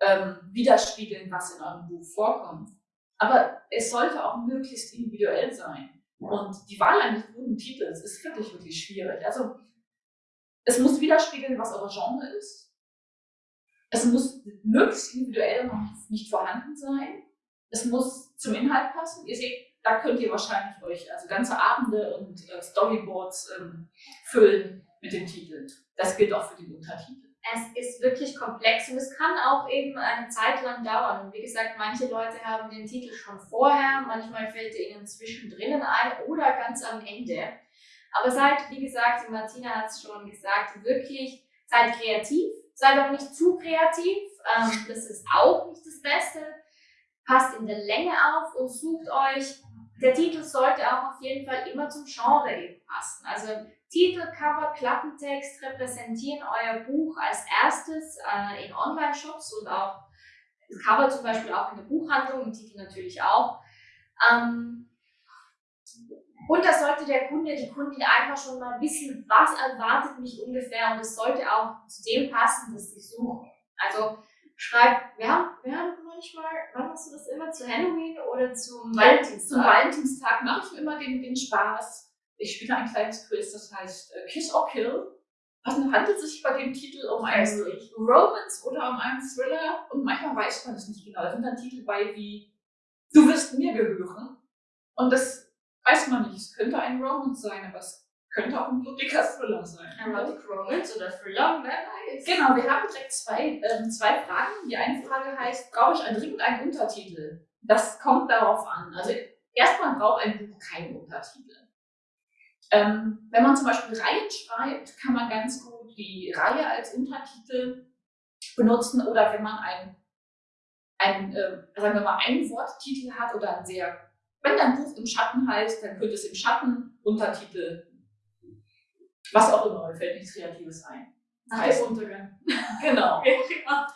Speaker 2: ähm, widerspiegeln, was in eurem Buch vorkommt. Aber es sollte auch möglichst individuell sein. Und die Wahl eines guten Titels ist wirklich, wirklich schwierig. Also, es muss widerspiegeln, was euer Genre ist. Es muss möglichst individuell noch nicht vorhanden sein. Es muss zum Inhalt passen. Ihr seht, da könnt ihr wahrscheinlich euch also ganze Abende und äh, Storyboards ähm, füllen mit den Titeln. Das gilt auch für den Untertitel.
Speaker 1: Es ist wirklich komplex und es kann auch eben eine Zeit lang dauern. Wie gesagt, manche Leute haben den Titel schon vorher, manchmal fällt er ihnen zwischendrin ein oder ganz am Ende. Aber seid, wie gesagt, die Martina hat es schon gesagt, wirklich seid kreativ, seid auch nicht zu kreativ. Ähm, das ist auch nicht das Beste. Passt in der Länge auf und sucht euch der Titel sollte auch auf jeden Fall immer zum Genre eben passen. Also Titel, Cover, Klappentext repräsentieren euer Buch als erstes äh, in Online-Shops und auch Cover zum Beispiel auch in der Buchhandlung und Titel natürlich auch. Ähm, und da sollte der Kunde, die Kundin einfach schon mal wissen, was erwartet mich ungefähr und es sollte auch zu dem passen, was sie suchen. Also schreib, wir haben, wir haben manchmal, wann machst du das immer? Zu Halloween oder zum Valentinstag?
Speaker 2: Zum Valentinstag mache ich immer den, den Spaß. Ich spiele ein kleines Quiz, das heißt äh, Kiss or Kill. Also handelt es sich bei dem Titel um einen Romance oder um einen Thriller? Und manchmal weiß man es nicht genau. Da sind dann Titel bei wie Du wirst mir gehören. Und das weiß man nicht. Es könnte ein Romance sein, aber es könnte auch ein blutiger Thriller sein.
Speaker 1: Erotic Romance oder Thriller, wer weiß.
Speaker 2: Genau, wir haben direkt zwei, ähm, zwei Fragen. Die eine Frage heißt, brauche ich dringend einen Untertitel? Das kommt darauf an. Also erstmal braucht ein Buch keinen Untertitel. Ähm, wenn man zum Beispiel Reihen schreibt, kann man ganz gut die Reihe als Untertitel benutzen oder wenn man einen, einen äh, sagen wir mal, einen Worttitel hat oder einen sehr Wenn dein Buch im Schatten heißt, dann könnte es im Schatten Untertitel, was auch immer, mir fällt nichts Kreatives ein.
Speaker 1: Nach dem Untergang. [LAUGHS] [LAUGHS]
Speaker 2: Genau.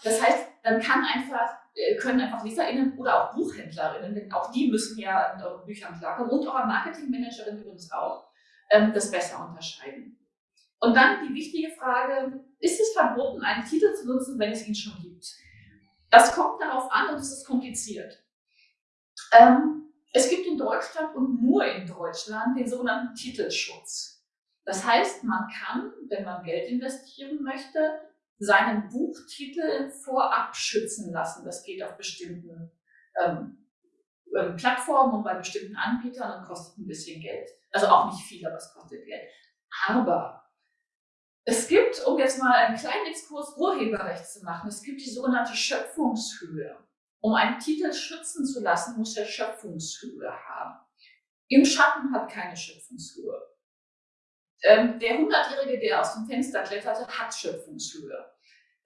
Speaker 2: Das heißt, dann kann einfach, äh, können einfach LeserInnen oder auch BuchhändlerInnen, denn auch die müssen ja in euren Büchern klarkommen und eure Marketingmanagerin übrigens auch, ähm, das besser unterscheiden. Und dann die wichtige Frage, ist es verboten, einen Titel zu nutzen, wenn es ihn schon gibt? Das kommt darauf an und es ist kompliziert. Ähm, es gibt in Deutschland und nur in Deutschland den sogenannten Titelschutz. Das heißt, man kann, wenn man Geld investieren möchte, seinen Buchtitel vorab schützen lassen. Das geht auf bestimmten ähm, ähm, Plattformen und bei bestimmten Anbietern und kostet ein bisschen Geld. Also auch nicht viel, aber es kostet Geld. Aber es gibt, um jetzt mal einen kleinen Exkurs Urheberrecht zu machen, es gibt die sogenannte Schöpfungshöhe. Um einen Titel schützen zu lassen, muss er Schöpfungshöhe haben. Im Schatten hat keine Schöpfungshöhe. Ähm, der Hundertjährige, der aus dem Fenster kletterte, hat Schöpfungshöhe.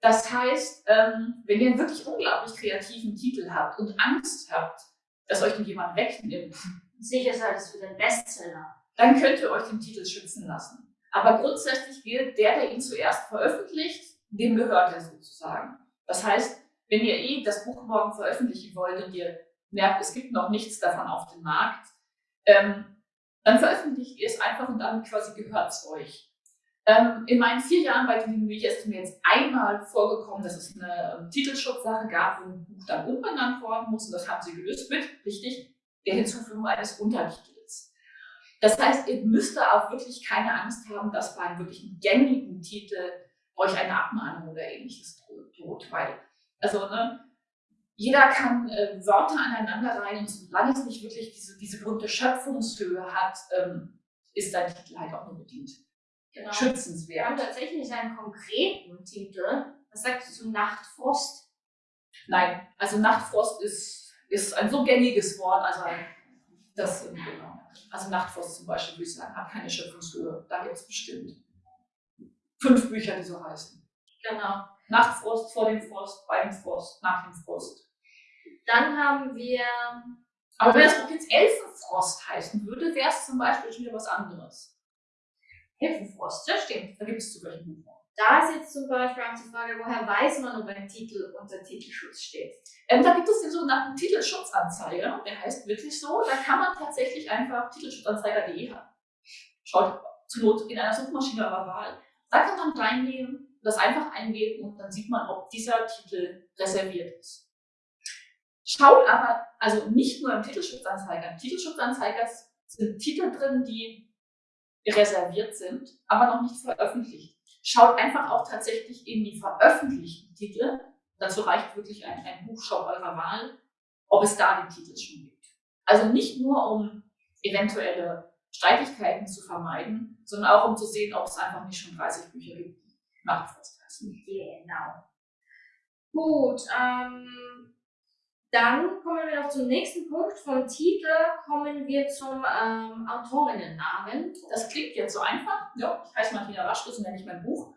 Speaker 2: Das heißt, ähm, wenn ihr einen wirklich unglaublich kreativen Titel habt und Angst habt, dass euch jemand wegnimmt,
Speaker 1: sicher seid es für den Bestseller,
Speaker 2: dann könnt ihr euch den Titel schützen lassen. Aber grundsätzlich gilt, der, der ihn zuerst veröffentlicht, dem gehört er sozusagen. Das heißt, wenn ihr eh das Buch morgen veröffentlichen wollt und ihr merkt, es gibt noch nichts davon auf dem Markt, ähm, dann veröffentlicht ihr es einfach und dann quasi gehört es euch. Ähm, in meinen vier Jahren bei den Media ist mir jetzt einmal vorgekommen, dass es eine ähm, Titelschutzsache gab, wo ein Buch dann umbenannt worden muss und das haben sie gelöst mit, richtig, der Hinzufügung eines Untertitels. Das heißt, ihr müsst da auch wirklich keine Angst haben, dass bei einem wirklich gängigen Titel euch eine Abmahnung oder ähnliches droht, weil, also, ne, jeder kann äh, Wörter aneinander rein und solange es nicht wirklich diese, diese berühmte Schöpfungshöhe hat, ähm, ist dein Titel halt auch nur bedient.
Speaker 1: genau.
Speaker 2: Schützenswert.
Speaker 1: Wir haben tatsächlich einen konkreten Titel. Was sagst du zu Nachtfrost?
Speaker 2: Nein, also Nachtfrost ist, ist ein so gängiges Wort, also ein, das, genau. Also Nachtfrost zum Beispiel, würde ich sagen, hat keine Schöpfungshöhe. Da gibt es bestimmt fünf Bücher, die so heißen.
Speaker 1: Genau.
Speaker 2: Nachtfrost, vor dem Frost, bei dem Frost, nach dem Frost.
Speaker 1: Dann haben wir
Speaker 2: Aber wenn das Buch jetzt Elfenfrost heißen würde, wäre es zum Beispiel schon wieder was anderes.
Speaker 1: Hilfenfrost. Das stimmt.
Speaker 2: Da gibt es zu welchen Buchen.
Speaker 1: Da ist jetzt zum Beispiel auch die Frage, woher weiß man, ob ein Titel unter Titelschutz steht?
Speaker 2: Ähm, da gibt es den sogenannten Titelschutzanzeiger, der heißt wirklich so. Da kann man tatsächlich einfach titelschutzanzeiger.de haben. Schaut zur Not in einer Suchmaschine eurer Wahl. Da kann man reingehen, das einfach eingeben und dann sieht man, ob dieser Titel reserviert ist. Schaut aber, also nicht nur im Titelschutzanzeiger. Im Titelschutzanzeiger sind Titel drin, die reserviert sind, aber noch nicht veröffentlicht. Schaut einfach auch tatsächlich in die veröffentlichten Titel. Dazu reicht wirklich ein, ein Buchshop eurer Wahl, ob es da den Titel schon gibt. Also nicht nur, um eventuelle Streitigkeiten zu vermeiden, sondern auch um zu sehen, ob es einfach nicht schon 30 Bücher gibt, die Nachtfrost heißen.
Speaker 1: Genau. Gut, ähm, dann kommen wir noch zum nächsten Punkt. Vom Titel kommen wir zum ähm, Autorinnennamen.
Speaker 2: Das klingt jetzt so einfach. Ja, ich heiße Martina Raschke, so nenne ich mein Buch.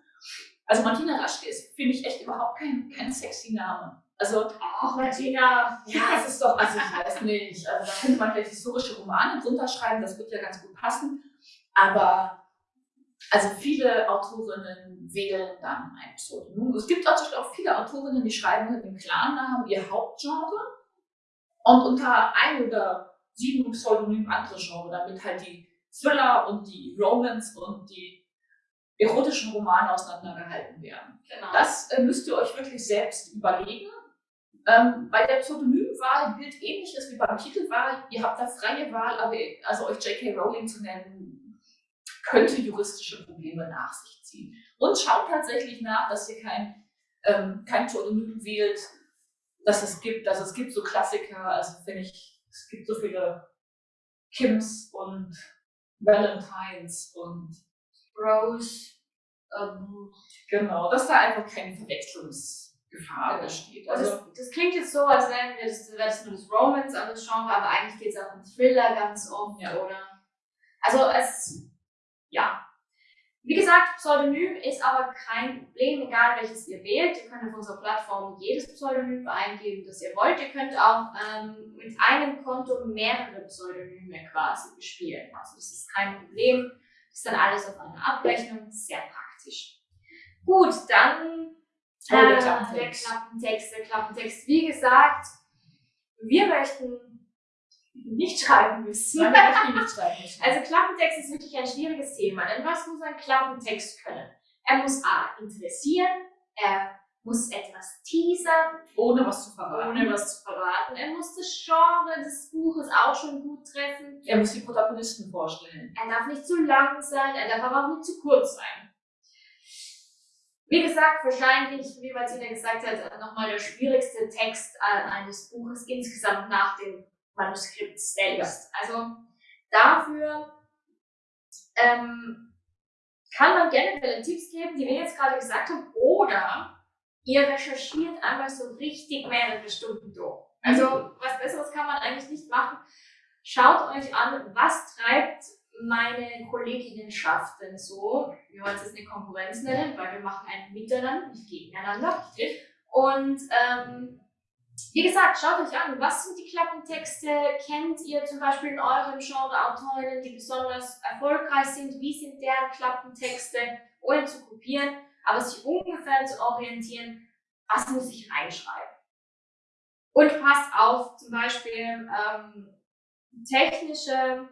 Speaker 2: Also Martina Raschke ist, finde ich, echt überhaupt kein, kein sexy Name. Also,
Speaker 1: Ach, Martina. [LAUGHS]
Speaker 2: ja, es ist doch, also ich weiß nicht. Also da könnte man vielleicht historische Romane drunter schreiben, das wird ja ganz gut passen. Aber also viele Autorinnen wählen dann ein Pseudonym. Es gibt Beispiel auch viele Autorinnen, die schreiben mit dem Klarnamen ihr Hauptgenre und unter ein oder sieben Pseudonymen andere Genre, damit halt die Thriller und die Romance und die erotischen Romane auseinandergehalten werden.
Speaker 1: Genau.
Speaker 2: Das äh, müsst ihr euch wirklich selbst überlegen. Ähm, bei der Pseudonymwahl gilt ähnliches wie beim Titelwahl. Ihr habt da freie Wahl, aber also euch J.K. Rowling zu nennen, könnte juristische Probleme nach sich ziehen. Und schaut tatsächlich nach, dass ihr kein, ähm, kein Pseudonym wählt, das es gibt. Also es gibt so Klassiker, also wenn ich, es gibt so viele Kims und Valentines und
Speaker 1: Rose. Ähm,
Speaker 2: genau, dass da einfach keine Verwechslungsgefahr besteht.
Speaker 1: also das, das klingt jetzt so, als wären wir das, das nur das Romance an das Genre, aber eigentlich geht es auch um Thriller ganz oft,
Speaker 2: Ja.
Speaker 1: oder? Also es, ja. Wie gesagt, Pseudonym ist aber kein Problem, egal welches ihr wählt. Ihr könnt auf unserer Plattform jedes Pseudonym eingeben, das ihr wollt. Ihr könnt auch ähm, mit einem Konto mehrere Pseudonyme quasi bespielen. Also das ist kein Problem. Das ist dann alles auf einer Abrechnung. Sehr praktisch. Gut, dann
Speaker 2: Oh, der
Speaker 1: äh,
Speaker 2: Klappentext.
Speaker 1: der Klappentext. Der Klappentext. Wie gesagt, wir möchten nicht schreiben müssen.
Speaker 2: Nein, nicht schreiben müssen.
Speaker 1: Also Klappentext ist wirklich ein schwieriges Thema, denn was muss ein Klappentext können? Er muss A interessieren, er muss etwas teasern,
Speaker 2: ohne was zu verraten.
Speaker 1: ohne was zu verraten. Er muss das Genre des Buches auch schon gut treffen.
Speaker 2: Er muss die Protagonisten vorstellen.
Speaker 1: Er darf nicht zu lang sein, er darf aber auch nicht zu kurz sein. Wie gesagt, wahrscheinlich, wie Martina gesagt hat, nochmal der schwierigste Text äh, eines Buches insgesamt nach dem Manuskript selbst. Also dafür ähm, kann man generelle Tipps geben, die wir jetzt gerade gesagt haben, oder ihr recherchiert einmal so richtig mehrere Stunden durch. Also was Besseres kann man eigentlich nicht machen. Schaut euch an, was treibt meine Kolleginnenschaft denn so? Wir wollen es jetzt eine Konkurrenz nennen, weil wir machen ein Miteinander, nicht gegeneinander. Und ähm, wie gesagt, schaut euch an, was sind die Klappentexte? Kennt ihr zum Beispiel in eurem Genre Autorinnen, die besonders erfolgreich sind? Wie sind deren Klappentexte? Ohne zu kopieren, aber sich ungefähr zu orientieren, was muss ich reinschreiben? Und passt auf, zum Beispiel ähm, technische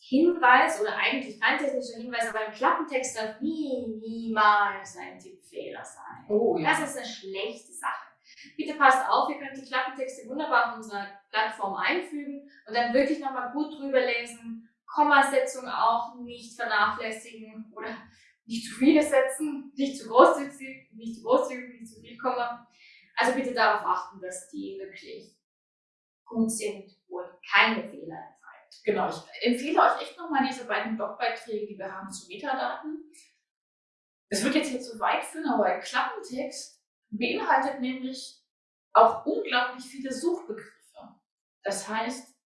Speaker 1: Hinweis oder eigentlich kein technischer Hinweis, aber ein Klappentext darf nie, niemals ein Tippfehler sein.
Speaker 2: Oh
Speaker 1: Das ist eine schlechte Sache. Bitte passt auf, ihr könnt die Klappentexte wunderbar auf unserer Plattform einfügen und dann wirklich nochmal gut drüber lesen. Kommasetzung auch nicht vernachlässigen oder nicht zu viele setzen, nicht zu großzügig, nicht zu großzügig, nicht zu viel Komma. Also bitte darauf achten, dass die wirklich gut sind und keine Fehler enthalten.
Speaker 2: Genau, ich empfehle euch echt nochmal diese beiden Blogbeiträge, die wir haben zu Metadaten. Es wird jetzt hier zu weit führen, aber Klappentext beinhaltet nämlich auch unglaublich viele Suchbegriffe. Das heißt,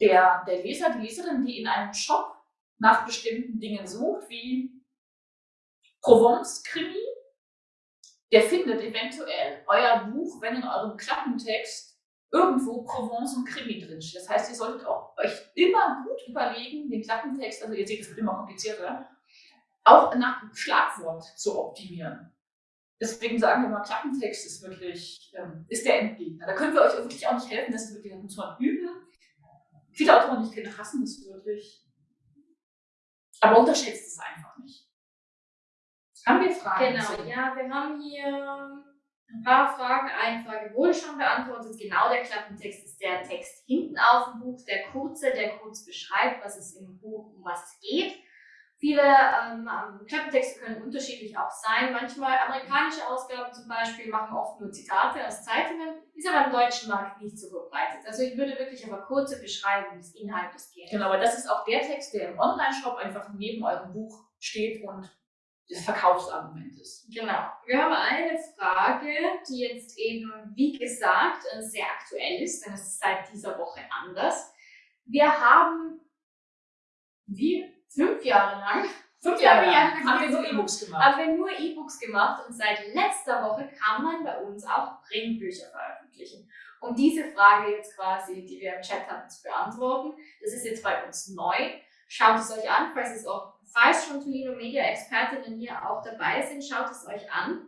Speaker 2: der, der Leser, die Leserin, die in einem Shop nach bestimmten Dingen sucht, wie Provence-Krimi, der findet eventuell euer Buch, wenn in eurem Klappentext irgendwo Provence und Krimi drinsteht. Das heißt, ihr solltet auch euch immer gut überlegen, den Klappentext, also ihr seht, es wird immer komplizierter, auch nach Schlagwort zu optimieren. Deswegen sagen wir mal, Klappentext ist wirklich, ähm, ist der Endgegner. Da können wir euch wirklich auch nicht helfen, das ist wirklich, da muss man üben. Viele Autoren, die ich kenne, hassen das wirklich. Aber unterschätzt es einfach nicht. Haben wir Fragen?
Speaker 1: Genau, ja, wir haben hier ein paar Fragen. Eine Frage wurde schon beantwortet. Genau, der Klappentext ist der Text hinten auf dem Buch, der kurze, der kurz beschreibt, was es im Buch, um was es geht. Viele ähm, Klappentexte können unterschiedlich auch sein. Manchmal amerikanische Ausgaben zum Beispiel machen oft nur Zitate aus Zeitungen, ist aber im deutschen Markt nicht so verbreitet. Also ich würde wirklich aber kurze Beschreibung des Inhaltes gehen.
Speaker 2: Genau, aber das ist auch der Text, der im Online-Shop einfach neben eurem Buch steht und das Verkaufsargument ist.
Speaker 1: Genau. Wir haben eine Frage, die jetzt eben, wie gesagt, äh, sehr aktuell ist, denn es ist seit dieser Woche anders. Wir haben wie fünf Jahre lang,
Speaker 2: Fünf
Speaker 1: Ja,
Speaker 2: Jahre
Speaker 1: ja,
Speaker 2: lang haben wir so E-Books gemacht.
Speaker 1: haben wir nur E-Books gemacht und seit letzter Woche kann man bei uns auch Printbücher veröffentlichen. Um diese Frage jetzt quasi, die wir im Chat hatten, zu beantworten, das ist jetzt bei uns neu. Schaut es euch an, falls es auch, falls schon Tolino Media Expertinnen hier auch dabei sind, schaut es euch an.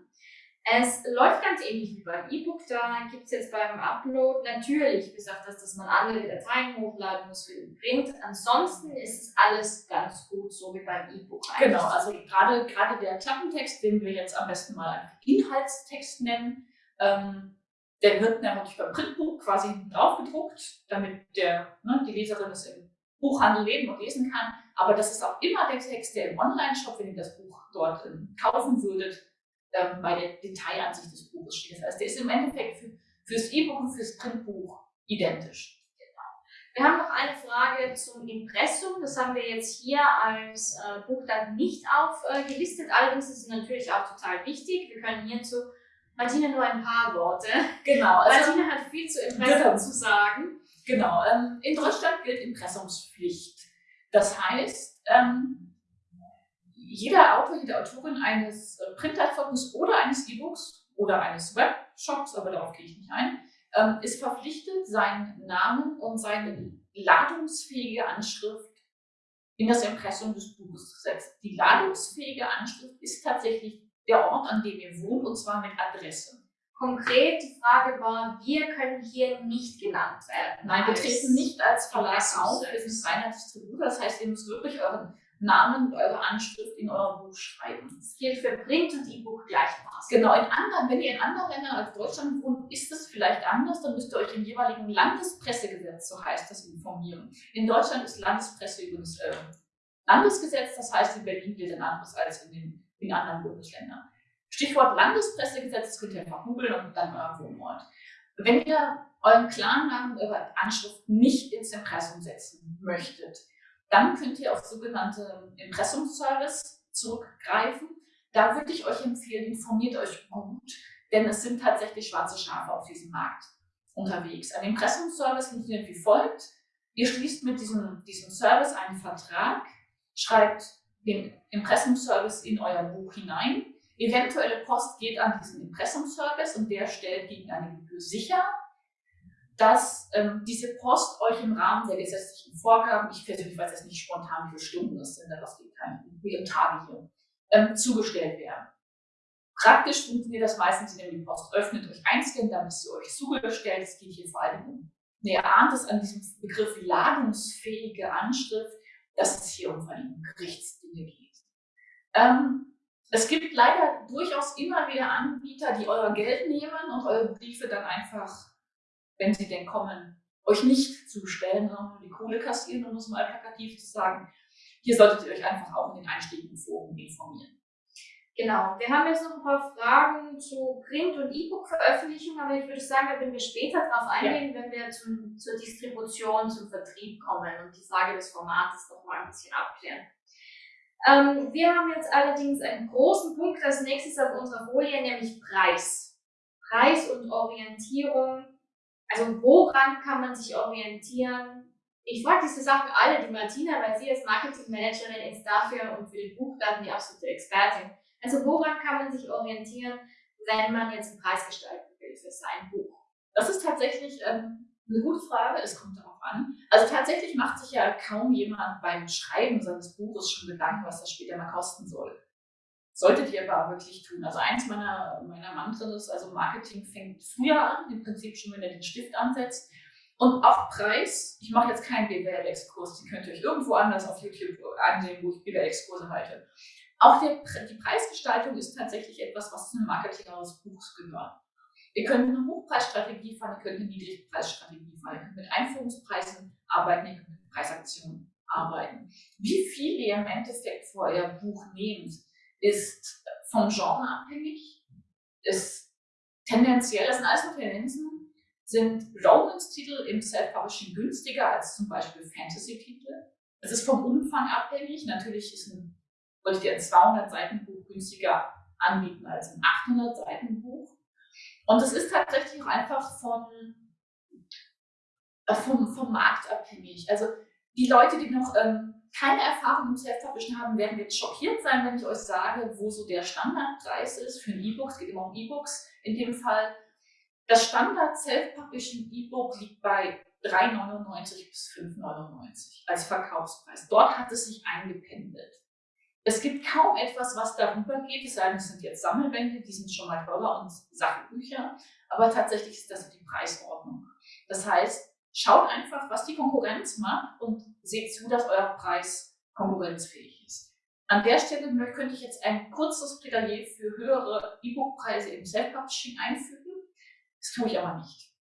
Speaker 1: Es läuft ganz ähnlich wie beim E-Book. Da gibt es jetzt beim Upload natürlich, bis auf das, dass man andere Dateien hochladen muss für den Print. Ansonsten ist es alles ganz gut, so wie beim E-Book.
Speaker 2: Genau, also gerade, der Klappentext, den wir jetzt am besten mal Inhaltstext nennen, ähm, der wird nämlich beim Printbuch quasi drauf gedruckt, damit der, ne, die Leserin es im Buchhandel lesen und lesen kann. Aber das ist auch immer der Text, der im Online-Shop, wenn ihr das Buch dort ähm, kaufen würdet, ähm, bei der Detailansicht des Buches steht. Das heißt, der ist im Endeffekt für, fürs E-Book und fürs Printbuch identisch.
Speaker 1: Wir haben noch eine Frage zum Impressum. Das haben wir jetzt hier als äh, Buch dann nicht aufgelistet. Allerdings ist es natürlich auch total wichtig. Wir können hierzu Martina nur ein paar Worte.
Speaker 2: Genau, also
Speaker 1: Martina hat viel zu Impressum
Speaker 2: Genau.
Speaker 1: zu sagen.
Speaker 2: Genau, ähm, in Deutschland gilt Impressumspflicht. Das heißt, ähm, jeder Autor, jede Autorin eines äh, Printerfolgens oder eines E-Books oder eines Webshops, aber darauf gehe ich nicht ein, ähm, ist verpflichtet, seinen Namen und seine ladungsfähige Anschrift in das Impressum des Buches zu setzen. Die ladungsfähige Anschrift ist tatsächlich der Ort, an dem ihr wohnt, und zwar mit Adresse.
Speaker 1: Konkret, die Frage war, wir können hier nicht genannt werden.
Speaker 2: Nein, wir treten nicht als Verlag auf, wir sind reiner Distributor, das heißt, ihr müsst wirklich euren Namen und eure Anschrift in eurem Buch schreiben.
Speaker 1: Das gilt für Print und E-Book gleichermaßen.
Speaker 2: Genau, in anderen, wenn ihr in anderen Ländern als Deutschland wohnt, ist es vielleicht anders, dann müsst ihr euch im jeweiligen Landespressegesetz, so heißt das, informieren. In Deutschland ist Landespresse übrigens äh, Landesgesetz, das heißt, in Berlin gilt ein anderes als in den in anderen Bundesländern. Stichwort Landespressegesetz, das könnt ihr einfach googeln und dann euer Wohnort. Wenn ihr euren Klarnamen, eure Anschrift nicht ins Impressum setzen möchtet, dann könnt ihr auf sogenannte Impressumsservice zurückgreifen. Da würde ich euch empfehlen, informiert euch gut, denn es sind tatsächlich schwarze Schafe auf diesem Markt unterwegs. Ein Impressumsservice funktioniert wie folgt. Ihr schließt mit diesem, diesem Service einen Vertrag, schreibt den Impressumsservice in euer Buch hinein. Eventuelle Post geht an diesen Impressumsservice und der stellt gegen eine Gebühr sicher, dass ähm, diese Post euch im Rahmen der gesetzlichen Vorgaben, ich persönlich weiß jetzt nicht spontan, wie viele Stunden das sind, das geht keine, wie Tage hier, ähm, zugestellt werden. Praktisch funktioniert das meistens, indem ihr die Post öffnet, euch einscannt, dann ist sie euch zugestellt. Es geht hier vor allem um, ihr ahnt es an diesem Begriff ladungsfähige Anschrift, dass es hier um vor Gerichtsdinge geht. Ähm, es gibt leider durchaus immer wieder Anbieter, die euer Geld nehmen und eure Briefe dann einfach wenn sie denn kommen, euch nicht zustellen, sondern nur die Kohle kassieren, um es mal plakativ zu sagen. Hier solltet ihr euch einfach auch in den einschlägigen Foren informieren.
Speaker 1: Genau, wir haben jetzt noch ein paar Fragen zu Print- und E-Book-Veröffentlichung, aber ich würde sagen, da werden wir später darauf eingehen, ja. wenn wir zum, zur Distribution, zum Vertrieb kommen und die Frage des Formates noch mal ein bisschen abklären. Ähm, wir haben jetzt allerdings einen großen Punkt als nächstes auf unserer Folie, nämlich Preis. Preis und Orientierung also woran kann man sich orientieren? Ich frage diese Sachen alle, die Martina, weil sie als Marketingmanagerin ist dafür und für die Buchdaten die absolute Expertin. Also woran kann man sich orientieren, wenn man jetzt einen Preis gestalten will für sein Buch?
Speaker 2: Das ist tatsächlich ähm, eine gute Frage, es kommt darauf an. Also tatsächlich macht sich ja kaum jemand beim Schreiben seines Buches schon Gedanken, was das später mal kosten soll. Solltet ihr aber wirklich tun. Also eins meiner, meiner Mantren ist, also Marketing fängt früher an, im Prinzip schon, wenn ihr den Stift ansetzt. Und auch Preis, ich mache jetzt keinen BWL-Exkurs, den könnt ihr euch irgendwo anders auf YouTube ansehen, wo ich BWL-Exkurse halte. Auch der, die Preisgestaltung ist tatsächlich etwas, was zum Marketing eures Buchs gehört. Ihr könnt eine Hochpreisstrategie fahren, ihr könnt eine Niedrigpreisstrategie fahren, ihr könnt mit Einführungspreisen arbeiten, ihr könnt mit Preisaktionen arbeiten. Wie viel ihr im Endeffekt für euer Buch nehmt, ist vom Genre abhängig, ist tendenziell, das sind alles nur Tendenzen, sind Romance-Titel im Self-Publishing günstiger als zum Beispiel Fantasy-Titel. Es ist vom Umfang abhängig. Natürlich ist ein, wollte ich dir ein 200-Seiten-Buch günstiger anbieten als ein 800-Seiten-Buch. Und es ist tatsächlich auch einfach von, äh, vom, vom Markt abhängig. Also die Leute, die noch ähm, keine Erfahrung im Self-Publishing haben, werden jetzt schockiert sein, wenn ich euch sage, wo so der Standardpreis ist für ein E-Book. Es geht immer um E-Books in dem Fall. Das Standard Self-Publishing E-Book liegt bei 3,99 bis 5,99 als Verkaufspreis. Dort hat es sich eingependelt. Es gibt kaum etwas, was darüber geht, es sei denn, es sind jetzt Sammelbände, die sind schon mal teurer und Sachbücher, aber tatsächlich ist das die Preisordnung. Das heißt, Schaut einfach, was die Konkurrenz macht und seht zu, dass euer Preis konkurrenzfähig ist. An der Stelle könnte ich jetzt ein kurzes Plädoyer für höhere E-Book-Preise im Self-Publishing einfügen. Das tue ich aber nicht.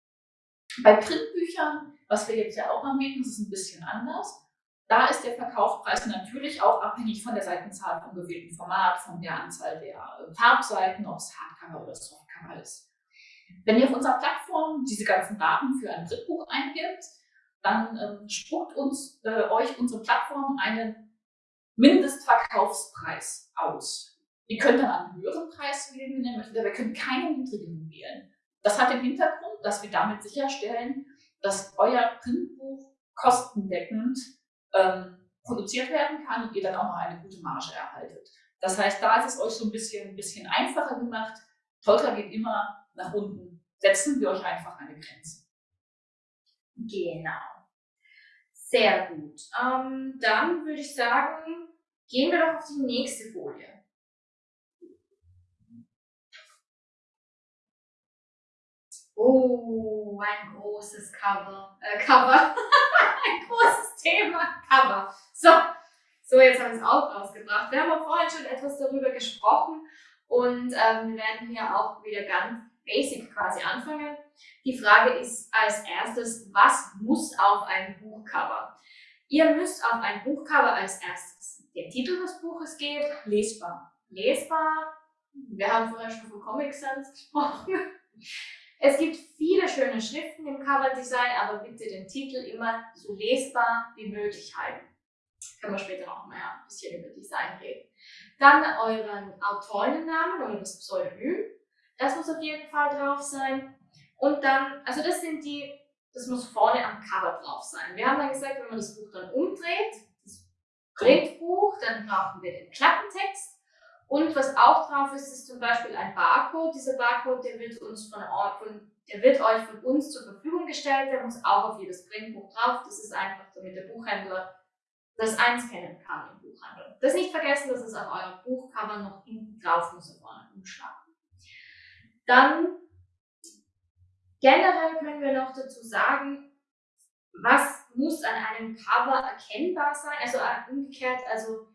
Speaker 2: Bei Printbüchern, was wir jetzt ja auch anbieten, ist es ein bisschen anders. Da ist der Verkaufspreis natürlich auch abhängig von der Seitenzahl vom gewählten Format, von der Anzahl der Farbseiten, ob es Hardcover oder Softcover ist. Wenn ihr auf unserer Plattform diese ganzen Daten für ein Drittbuch eingibt, dann ähm, spuckt uns, äh, euch unsere Plattform einen Mindestverkaufspreis aus. Ihr könnt dann einen höheren Preis wählen, wenn ihr möchtet, aber ihr könnt keinen niedrigen wählen. Das hat den Hintergrund, dass wir damit sicherstellen, dass euer Printbuch kostendeckend ähm, produziert werden kann und ihr dann auch noch eine gute Marge erhaltet. Das heißt, da ist es euch so ein bisschen, ein bisschen einfacher gemacht. Tolka geht immer nach unten. Setzen wir euch einfach eine Grenze.
Speaker 1: Genau. Sehr gut. Ähm, dann würde ich sagen, gehen wir doch auf die nächste Folie. Oh, ein großes Cover. Äh, Cover. [LAUGHS] ein großes Thema. Cover. So, so jetzt habe ich es auch rausgebracht. Wir haben auch vorhin schon etwas darüber gesprochen und ähm, wir werden hier auch wieder ganz basic quasi anfangen. Die Frage ist als erstes, was muss auf ein Buchcover? Ihr müsst auf ein Buchcover als erstes den Titel des Buches geben.
Speaker 2: Lesbar.
Speaker 1: Lesbar. Wir haben vorher schon von Comic Sans gesprochen. Es gibt viele schöne Schriften im Coverdesign, aber bitte den Titel immer so lesbar wie möglich halten. Können wir später auch mal ein bisschen über Design reden. Dann euren Autorinnennamen oder das Pseudonym. Das muss auf jeden Fall drauf sein. Und dann, also das sind die, das muss vorne am Cover drauf sein. Wir haben dann gesagt, wenn man das Buch dann umdreht, das Printbuch, dann brauchen wir den Klappentext und was auch drauf ist, ist zum Beispiel ein Barcode. Dieser Barcode, der wird, uns von, von, der wird euch von uns zur Verfügung gestellt. Der muss auch auf jedes Printbuch drauf. Das ist einfach, damit der Buchhändler das einscannen kann im Buchhandel. Das nicht vergessen, dass es auf eurem Buchcover noch hinten drauf muss, auf euren Umschlag. Dann generell können wir noch dazu sagen, was muss an einem Cover erkennbar sein? Also umgekehrt, also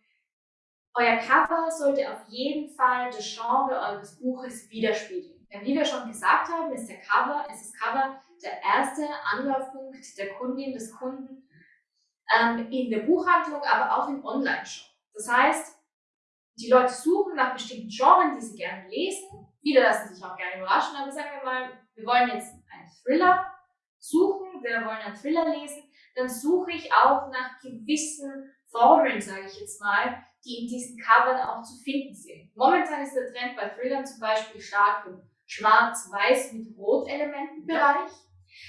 Speaker 1: euer Cover sollte auf jeden Fall das Genre eures Buches widerspiegeln. Denn wie wir schon gesagt haben, ist, der Cover, ist das Cover der erste Anlaufpunkt der Kundin, des Kunden ähm, in der Buchhandlung, aber auch im Online-Shop. Das heißt, die Leute suchen nach bestimmten Genres, die sie gerne lesen. Viele lassen sich auch gerne überraschen, aber sagen wir mal, wir wollen jetzt einen Thriller suchen, wir wollen einen Thriller lesen, dann suche ich auch nach gewissen Foren, sage ich jetzt mal, die in diesen Covern auch zu finden sind. Momentan ist der Trend bei Thrillern zum Beispiel stark im Schwarz-Weiß mit Rot-Elementen-Bereich.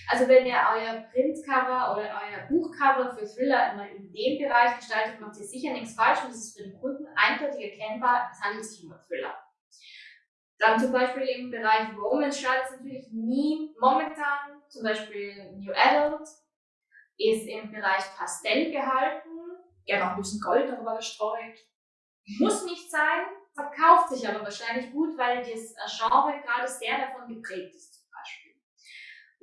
Speaker 1: Also wenn ihr euer Printcover oder euer Buchcover für Thriller immer in dem Bereich gestaltet, macht ihr sicher nichts falsch und es ist für den Kunden eindeutig erkennbar, es handelt sich um einen Thriller. Dann zum Beispiel im Bereich Romance schadet es natürlich nie momentan, zum Beispiel New Adult ist im Bereich Pastell gehalten
Speaker 2: Gerne noch ein bisschen Gold darüber gestreut.
Speaker 1: Muss nicht sein, verkauft sich aber wahrscheinlich gut, weil das Genre gerade sehr davon geprägt ist zum Beispiel.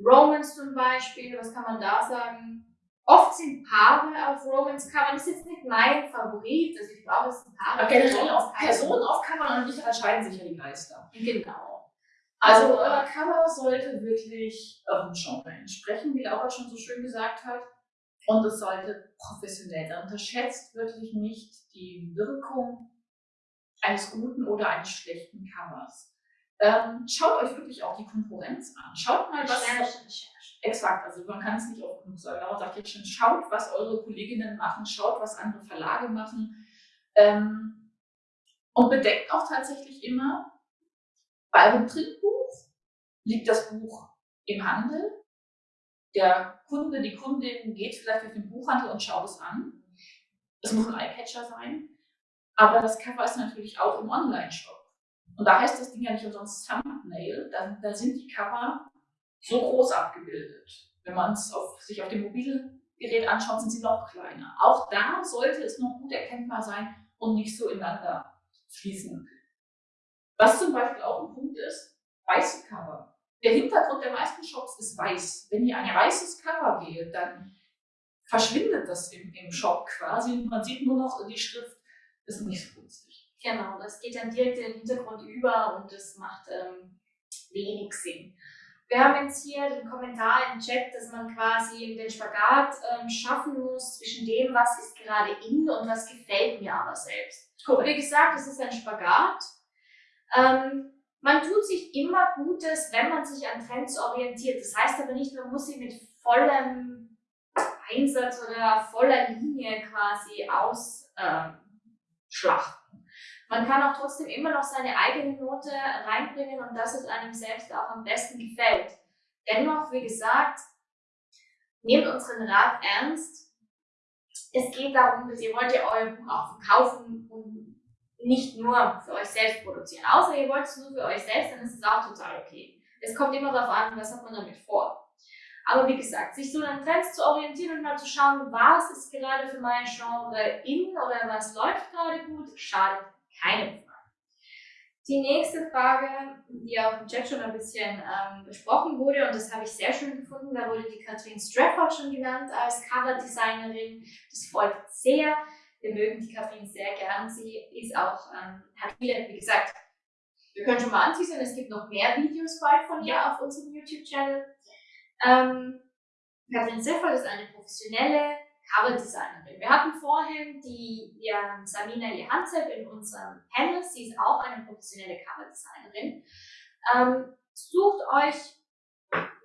Speaker 1: Romance zum Beispiel, was kann man da sagen? Oft sind Paare auf Romance-Covern, das ist jetzt nicht mein Favorit, also ich brauche es ein Paar.
Speaker 2: Aber generell auf Personen auf Covern und nicht entscheiden sich ja die Geister.
Speaker 1: Genau.
Speaker 2: Also euer Cover sollte wirklich eurem Genre entsprechen, wie Laura schon so schön gesagt hat. Und es sollte professionell sein. Unterschätzt wirklich nicht die Wirkung eines guten oder eines schlechten Covers. Ähm, schaut euch wirklich auch die Konkurrenz an. Schaut mal, was. Exakt, also man kann es nicht oft genug sagen. Aber sagt jetzt schon, schaut, was eure Kolleginnen machen, schaut, was andere Verlage machen. Ähm, und bedenkt auch tatsächlich immer, bei einem Printbuch liegt das Buch im Handel der Kunde, die Kundin geht vielleicht durch den Buchhandel und schaut es an. Es muss ein Eyecatcher sein. Aber das Cover ist natürlich auch im Online-Shop. Und da heißt das Ding ja nicht umsonst Thumbnail. Da, da sind die Cover so groß abgebildet. Wenn man es sich auf dem Mobilgerät anschaut, sind sie noch kleiner. Auch da sollte es noch gut erkennbar sein und nicht so ineinander fließen. Was zum Beispiel auch ein Punkt ist, weiße Cover. Der Hintergrund der meisten Shops ist weiß. Wenn ihr ein weißes Cover wählt, dann verschwindet das im, im Shop quasi man sieht nur noch die Schrift. Das ist nicht so günstig.
Speaker 1: Genau, das geht dann direkt in den Hintergrund über und das macht ähm, wenig Sinn. Wir haben jetzt hier den Kommentar im Chat, dass man quasi den Spagat ähm, schaffen muss zwischen dem, was ist gerade in und was gefällt mir aber selbst. Cool. Wie gesagt, es ist ein Spagat. Ähm, man tut sich immer Gutes, wenn man sich an Trends orientiert. Das heißt aber nicht, man muss sie mit vollem Einsatz oder voller Linie quasi ausschlachten. Ähm, man kann auch trotzdem immer noch seine eigene Note reinbringen und das, was einem selbst auch am besten gefällt. Dennoch, wie gesagt, nehmt unseren Rat ernst es geht darum, dass ihr wollt ja euer Buch auch verkaufen und nicht nur für euch selbst produzieren. Außer ihr wollt es nur für euch selbst, dann ist es auch total okay. Es kommt immer darauf an, was hat man damit vor. Aber wie gesagt, sich so an Trends zu orientieren und mal zu schauen, was ist gerade für mein Genre in oder was läuft gerade gut, schadet keinem Fall. Die nächste Frage, die auch im Chat schon ein bisschen ähm, besprochen wurde, und das habe ich sehr schön gefunden, da wurde die Katrin Strafford schon genannt als Coverdesignerin. Das freut sehr. Wir mögen die Katrin sehr gern. Sie ist auch, ähm, hat viele, wie gesagt, wir können schon mal anteasern, es gibt noch mehr Videos bald von ihr auf unserem YouTube-Channel. Ähm, Katrin Strafford ist eine professionelle Coverdesignerin. Wir hatten vorhin die ja, Samina Jehanzev in unserem Panel. Sie ist auch eine professionelle Coverdesignerin. Ähm, sucht euch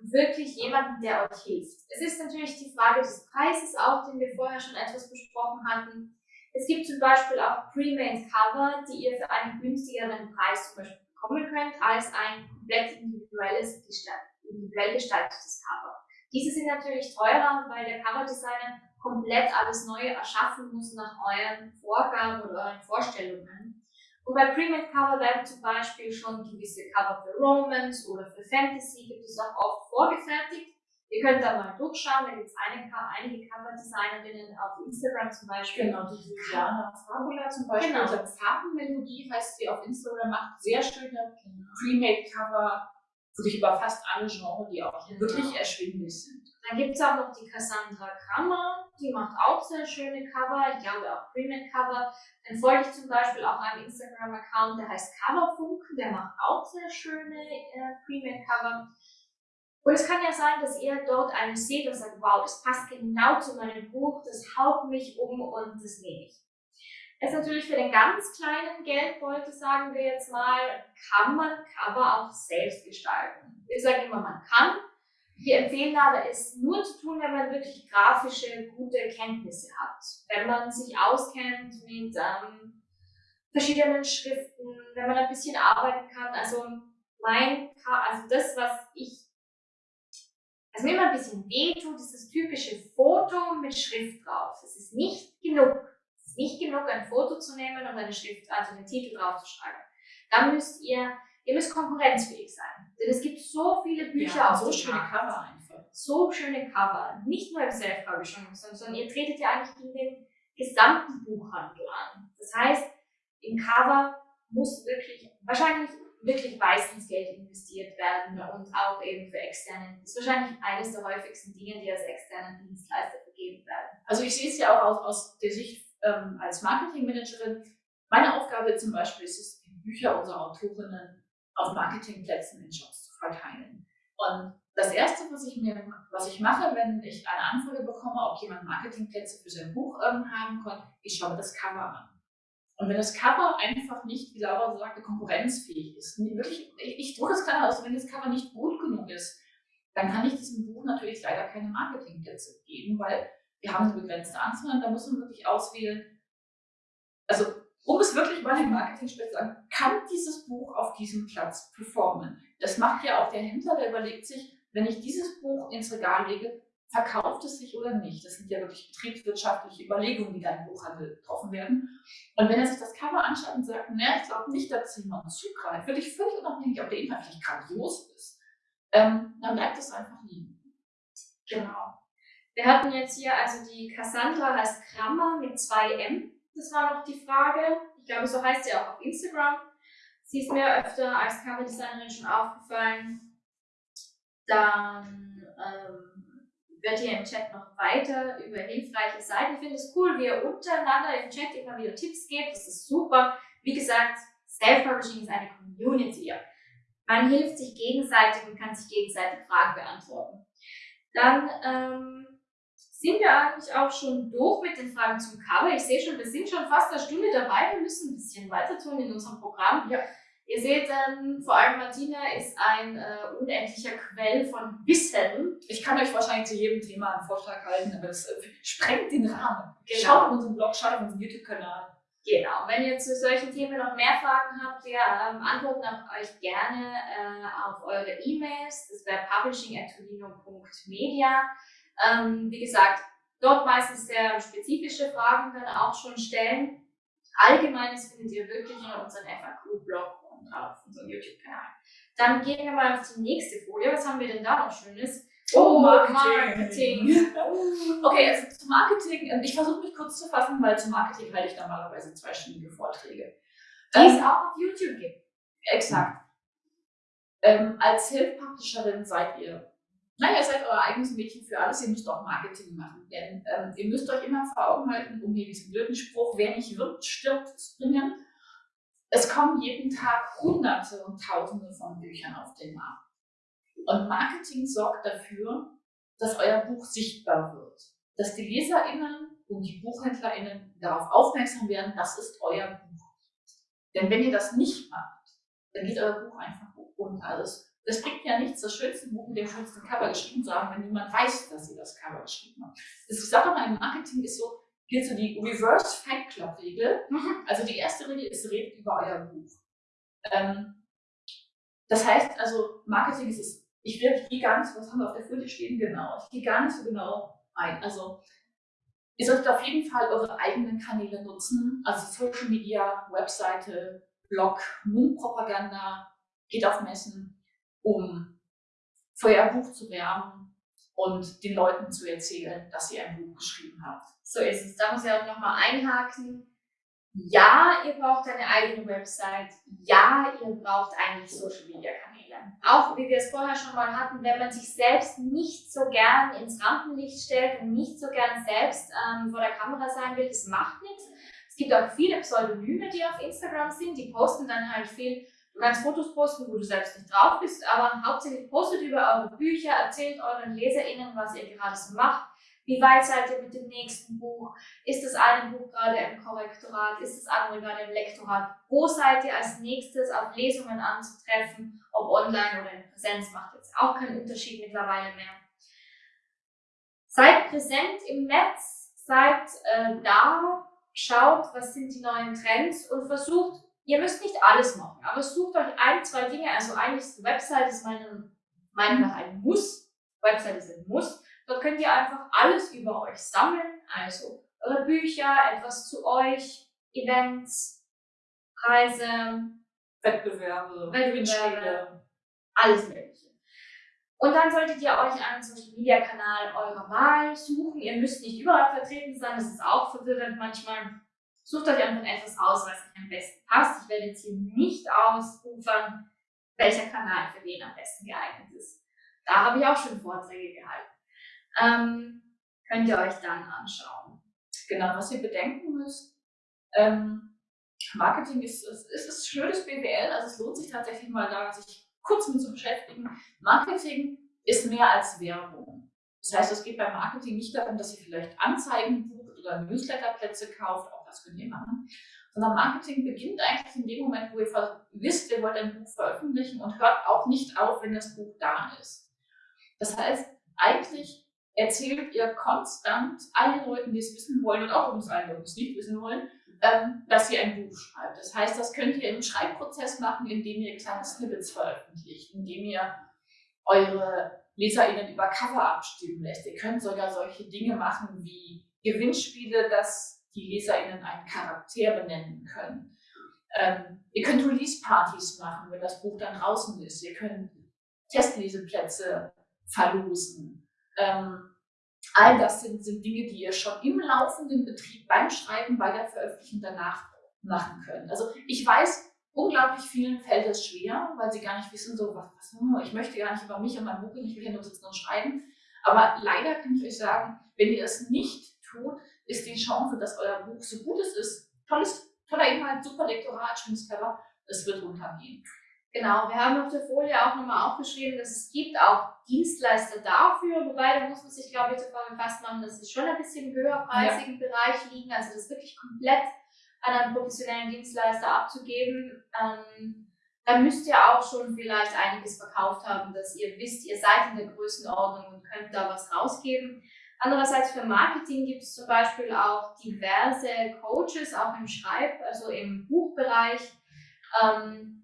Speaker 1: wirklich jemanden, der euch hilft. Es ist natürlich die Frage des Preises auch, den wir vorher schon etwas besprochen hatten. Es gibt zum Beispiel auch Pre-Made Cover, die ihr für einen günstigeren Preis zum Beispiel bekommen könnt, als ein komplett individuelles, individuell gestaltetes Cover. Diese sind natürlich teurer, weil der Coverdesigner komplett alles neu erschaffen muss nach euren Vorgaben oder euren Vorstellungen. Und bei Premade Cover werden zum Beispiel schon gewisse Cover für Romance oder für Fantasy gibt es auch oft vorgefertigt. Ihr könnt da mal durchschauen, da gibt es einige, einige Cover-Designerinnen auf Instagram zum Beispiel.
Speaker 2: Genau, die Juliana Fabula zum Beispiel. Genau. Also Farbenmelodie heißt sie auf Instagram, macht sehr schöne genau. Premade-Cover, wirklich über fast alle Genres, die auch genau. wirklich erschwinglich sind.
Speaker 1: Dann gibt es auch noch die Cassandra Krammer, die macht auch sehr schöne Cover, ich glaube auch Premium Cover. Dann folge ich zum Beispiel auch einem Instagram-Account, der heißt Coverfunk, der macht auch sehr schöne äh, Premium Cover. Und es kann ja sein, dass ihr dort einen seht und sagt, wow, das passt genau zu meinem Buch, das haut mich um und das nehme ich. Jetzt natürlich für den ganz kleinen Geldbeutel, sagen wir jetzt mal, kann man Cover auch selbst gestalten. Wir sagen immer, man kann, wir empfehlen aber, es nur zu tun, wenn man wirklich grafische, gute Kenntnisse hat. Wenn man sich auskennt mit ähm, verschiedenen Schriften, wenn man ein bisschen arbeiten kann. Also mein, also das, was ich, also mir immer ein bisschen wehtut, ist das typische Foto mit Schrift drauf. Es ist nicht genug. Es ist nicht genug, ein Foto zu nehmen und eine Schrift, also einen Titel draufzuschreiben. Da müsst ihr Ihr müsst konkurrenzfähig sein. Denn es gibt so viele Bücher
Speaker 2: ja, auf so schöne Cover einfach.
Speaker 1: So schöne Cover. Nicht nur im Self-Publishing, sondern ihr tretet ja eigentlich in den gesamten Buchhandel an. Das heißt, im Cover muss wirklich, wahrscheinlich wirklich weiß ins Geld investiert werden und auch eben für externe. Das ist wahrscheinlich eines der häufigsten Dinge, die als externen Dienstleister vergeben werden.
Speaker 2: Also ich sehe es ja auch aus, aus der Sicht ähm, als Marketingmanagerin. Meine Aufgabe zum Beispiel ist es, Bücher unserer Autorinnen auf Marketingplätzen in Shops zu verteilen. Und das erste, was ich mir, was ich mache, wenn ich eine Anfrage bekomme, ob jemand Marketingplätze für sein Buch ähm, haben kann, ich schaue das Cover an. Und wenn das Cover einfach nicht, wie Laura sagte, konkurrenzfähig ist, wirklich, ich, ich drücke es klar aus, wenn das Cover nicht gut genug ist, dann kann ich diesem Buch natürlich leider keine Marketingplätze geben, weil wir haben eine begrenzte Anzahl und da muss man wirklich auswählen. Um es wirklich mal im Marketing zu sagen, kann dieses Buch auf diesem Platz performen? Das macht ja auch der Händler, der überlegt sich, wenn ich dieses Buch ins Regal lege, verkauft es sich oder nicht? Das sind ja wirklich betriebswirtschaftliche Überlegungen, die da im Buchhandel getroffen werden. Und wenn er sich das Cover anschaut und sagt, ne, ich glaube nicht, dass jemand zugreift, wirklich völlig unabhängig, ob der Inhalt vielleicht grandios ist, ähm, dann bleibt es einfach liegen.
Speaker 1: Genau. Wir hatten jetzt hier also die Cassandra als Krammer mit zwei M das war noch die Frage. Ich glaube, so heißt sie auch auf Instagram. Sie ist mir öfter als Coverdesignerin schon aufgefallen. Dann ähm, wird hier im Chat noch weiter über hilfreiche Seiten. Ich finde es cool, wie ihr untereinander im Chat immer wieder Tipps gebt. Das ist super. Wie gesagt, Self-Publishing ist eine Community. Man hilft sich gegenseitig und kann sich gegenseitig Fragen beantworten. Dann ähm, sind wir eigentlich auch schon durch mit den Fragen zum Cover. Ich sehe schon, wir sind schon fast eine Stunde dabei. Wir müssen ein bisschen weiter tun in unserem Programm. Ja. Ihr seht, ähm, vor allem Martina ist ein äh, unendlicher Quell von Wissen.
Speaker 2: Ich kann euch wahrscheinlich zu jedem Thema einen Vortrag halten, aber es äh, sprengt den Rahmen. Genau. Schaut auf unseren Blog, schaut auf unseren YouTube-Kanal.
Speaker 1: Genau, wenn ihr zu solchen Themen noch mehr Fragen habt, wir ähm, antworten auf euch gerne äh, auf eure E-Mails. Das wäre publishing.media. Ähm, wie gesagt, dort meistens sehr spezifische Fragen dann auch schon stellen. Allgemeines findet ihr wirklich in unserem FAQ-Blog und auf unserem YouTube-Kanal. Dann gehen wir mal auf die nächste Folie. Was haben wir denn da noch Schönes?
Speaker 2: Oh, Marketing. Marketing. [LAUGHS] okay, also zum Marketing, ähm, ich versuche mich kurz zu fassen, weil zum Marketing halte ich normalerweise zweistündige Vorträge.
Speaker 1: Die es ähm, auch auf YouTube gibt.
Speaker 2: Exakt. Ähm, als Self-Publisherin seid ihr, naja, ihr seid euer eigenes Mädchen für alles, ihr müsst auch Marketing machen. Denn ähm, ihr müsst euch immer vor Augen halten, um hier diesen blöden Spruch, wer nicht wirbt, stirbt, zu bringen. Es kommen jeden Tag Hunderte und Tausende von Büchern auf den Markt. Und Marketing sorgt dafür, dass euer Buch sichtbar wird. Dass die LeserInnen und die BuchhändlerInnen darauf aufmerksam werden, das ist euer Buch. Denn wenn ihr das nicht macht, dann geht euer Buch einfach unter. Also es bringt ja nichts, das schönste Buch mit dem schönsten Cover geschrieben zu haben, wenn niemand weiß, dass ihr das Cover geschrieben habt. Das Sache mal im Marketing ist so, gilt so die Reverse Fight Club Regel. Mhm. Also die erste Regel ist, redet über euer Buch. Ähm, das heißt also, Marketing ist es, ich, will, ich gehe gar nicht, was haben wir auf der Folie stehen, genau, ich gehe gar nicht so genau ein. Also ihr solltet auf jeden Fall eure eigenen Kanäle nutzen, also Social Media, Webseite, Blog, Mundpropaganda, geht auf Messen, um für euer Buch zu werben und den Leuten zu erzählen, dass ihr ein Buch geschrieben habt.
Speaker 1: So ist es. Da muss ich auch nochmal einhaken. Ja, ihr braucht eine eigene Website. Ja, ihr braucht eigentlich Social Media Kanäle. Auch wie wir es vorher schon mal hatten, wenn man sich selbst nicht so gern ins Rampenlicht stellt und nicht so gern selbst ähm, vor der Kamera sein will, das macht nichts. Es gibt auch viele Pseudonyme, die auf Instagram sind, die posten dann halt viel Du kannst Fotos posten, wo du selbst nicht drauf bist, aber hauptsächlich postet über eure Bücher, erzählt euren LeserInnen, was ihr gerade so macht. Wie weit seid ihr mit dem nächsten Buch? Ist das eine Buch gerade im Korrektorat? Ist das andere gerade im Lektorat? Wo seid ihr als nächstes auf Lesungen anzutreffen? Ob online oder in Präsenz macht jetzt auch keinen Unterschied mittlerweile mehr. Seid präsent im Netz, seid äh, da, schaut, was sind die neuen Trends und versucht Ihr müsst nicht alles machen, aber sucht euch ein, zwei Dinge. Also eigentlich ist die Website ist meiner Meinung nach ein Muss. Website ist ein Muss. Dort könnt ihr einfach alles über euch sammeln. Also eure Bücher, etwas zu euch, Events, Preise,
Speaker 2: Wettbewerbe,
Speaker 1: Wettbewerbe, alles Mögliche. Und dann solltet ihr euch einen Social Media Kanal eurer Wahl suchen. Ihr müsst nicht überall vertreten sein, das ist auch verwirrend manchmal. Sucht euch einfach etwas aus, was euch am besten passt. Ich werde jetzt hier nicht ausufern, welcher Kanal für wen am besten geeignet ist. Da habe ich auch schon Vorträge gehalten. Ähm, könnt ihr euch dann anschauen.
Speaker 2: Genau, was ihr bedenken müsst, ähm, Marketing ist, ist, ist schönes BWL, also es lohnt sich tatsächlich mal da, sich kurz mit zu beschäftigen. Marketing ist mehr als Werbung. Das heißt, es geht beim Marketing nicht darum, dass ihr vielleicht Anzeigen bucht oder Newsletterplätze kauft, das könnt ihr machen. Sondern Marketing beginnt eigentlich in dem Moment, wo ihr wisst, ihr wollt ein Buch veröffentlichen und hört auch nicht auf, wenn das Buch da ist. Das heißt, eigentlich erzählt ihr konstant allen Leuten, die es wissen wollen und auch uns allen die es nicht wissen wollen, ähm, dass ihr ein Buch schreibt. Das heißt, das könnt ihr im Schreibprozess machen, indem ihr kleine Snippets veröffentlicht, indem ihr eure LeserInnen über Cover abstimmen lässt. Ihr könnt sogar solche Dinge machen wie Gewinnspiele, dass die LeserInnen einen Charakter benennen können. Ähm, ihr könnt Release-Partys machen, wenn das Buch dann draußen ist. Ihr könnt Testleseplätze verlosen. Ähm, all das sind, sind Dinge, die ihr schon im laufenden Betrieb beim Schreiben, bei der Veröffentlichung danach machen könnt. Also ich weiß, unglaublich vielen fällt es schwer, weil sie gar nicht wissen, so was, was hm, ich möchte gar nicht über mich und mein Buch, ich will hier nur sitzen und schreiben. Aber leider kann ich euch sagen, wenn ihr es nicht tut, ist die Chance, dass euer Buch so gut es ist, tolles, toller Inhalt, super Lektorat, schönes Cover, es wird runtergehen.
Speaker 1: Genau, wir haben auf der Folie auch nochmal aufgeschrieben, dass es gibt auch Dienstleister dafür, wobei da muss man sich, glaube ich, davon gefasst machen, dass sie schon ein bisschen im höherpreisigen ja. Bereich liegen, also das wirklich komplett an einen professionellen Dienstleister abzugeben. Ähm, dann müsst ihr auch schon vielleicht einiges verkauft haben, dass ihr wisst, ihr seid in der Größenordnung und könnt da was rausgeben. Andererseits für Marketing gibt es zum Beispiel auch diverse Coaches, auch im Schreib-, also im Buchbereich, ähm,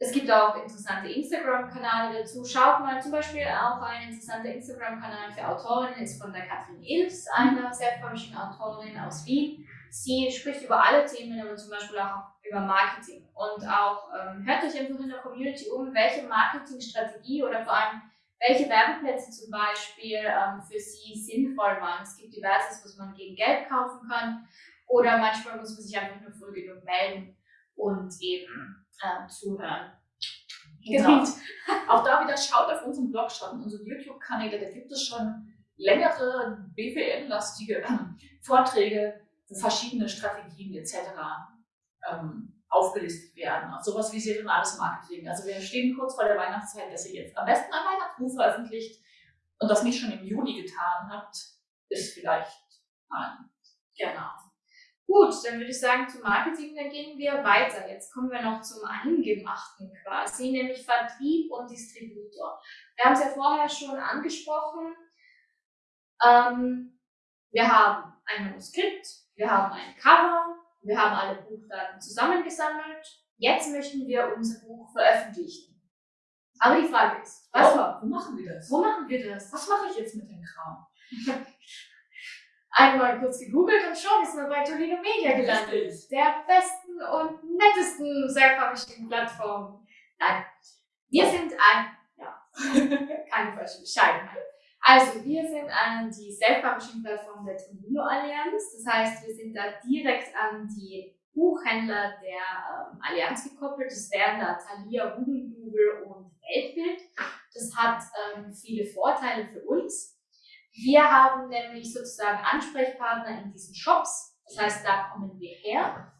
Speaker 1: Es gibt auch interessante Instagram-Kanäle dazu. Schaut mal zum Beispiel auch ein interessanter Instagram-Kanal für Autorinnen ist von der Katrin Ilfs, einer Self-Publishing-Autorin aus Wien. Sie spricht über alle Themen, aber zum Beispiel auch über Marketing. Und auch ähm, hört euch einfach in der Community um, welche Marketingstrategie oder vor allem welche Werbeplätze zum Beispiel ähm, für Sie sinnvoll waren. Es gibt diverses, was man gegen Geld kaufen kann oder manchmal muss man sich einfach nur früh genug melden und eben äh, zuhören.
Speaker 2: Genau. Auch da wieder schaut auf unseren Blog, schaut in unsere YouTube-Kanäle, da gibt es schon längere BWL-lastige äh, Vorträge, verschiedene Strategien etc. Ähm, aufgelistet werden. Auch sowas wie saisonales Marketing. Also wir stehen kurz vor der Weihnachtszeit, dass ihr jetzt am besten ein Weihnachtsbuch veröffentlicht und das nicht schon im Juni getan habt, ist vielleicht ein.
Speaker 1: Genau. Gut, dann würde ich sagen, zum Marketing, dann gehen wir weiter. Jetzt kommen wir noch zum Eingemachten quasi, nämlich Vertrieb und Distributor. Wir haben es ja vorher schon angesprochen. Ähm, wir haben ein Manuskript, wir haben ein Cover, wir haben alle Buchdaten zusammengesammelt. Jetzt möchten wir unser Buch veröffentlichen. Aber die Frage ist,
Speaker 2: was, oh, wo machen wir das?
Speaker 1: Wo machen wir das?
Speaker 2: Was mache ich jetzt mit dem Kram? [LAUGHS]
Speaker 1: Einmal kurz gegoogelt und schon ist man bei Tolino Media gelandet. Der besten und nettesten Self-Publishing-Plattform. Nein, wir sind ein, ja, [LAUGHS] keine falsche Bescheidenheit. Also, wir sind an die Self-Publishing-Plattform der Tolino Allianz. Das heißt, wir sind da direkt an die Buchhändler der ähm, Allianz gekoppelt. Das wären da Thalia, Hugendubel und Weltbild. Das hat ähm, viele Vorteile für uns. Wir haben nämlich sozusagen Ansprechpartner in diesen Shops. Das heißt, da kommen wir her.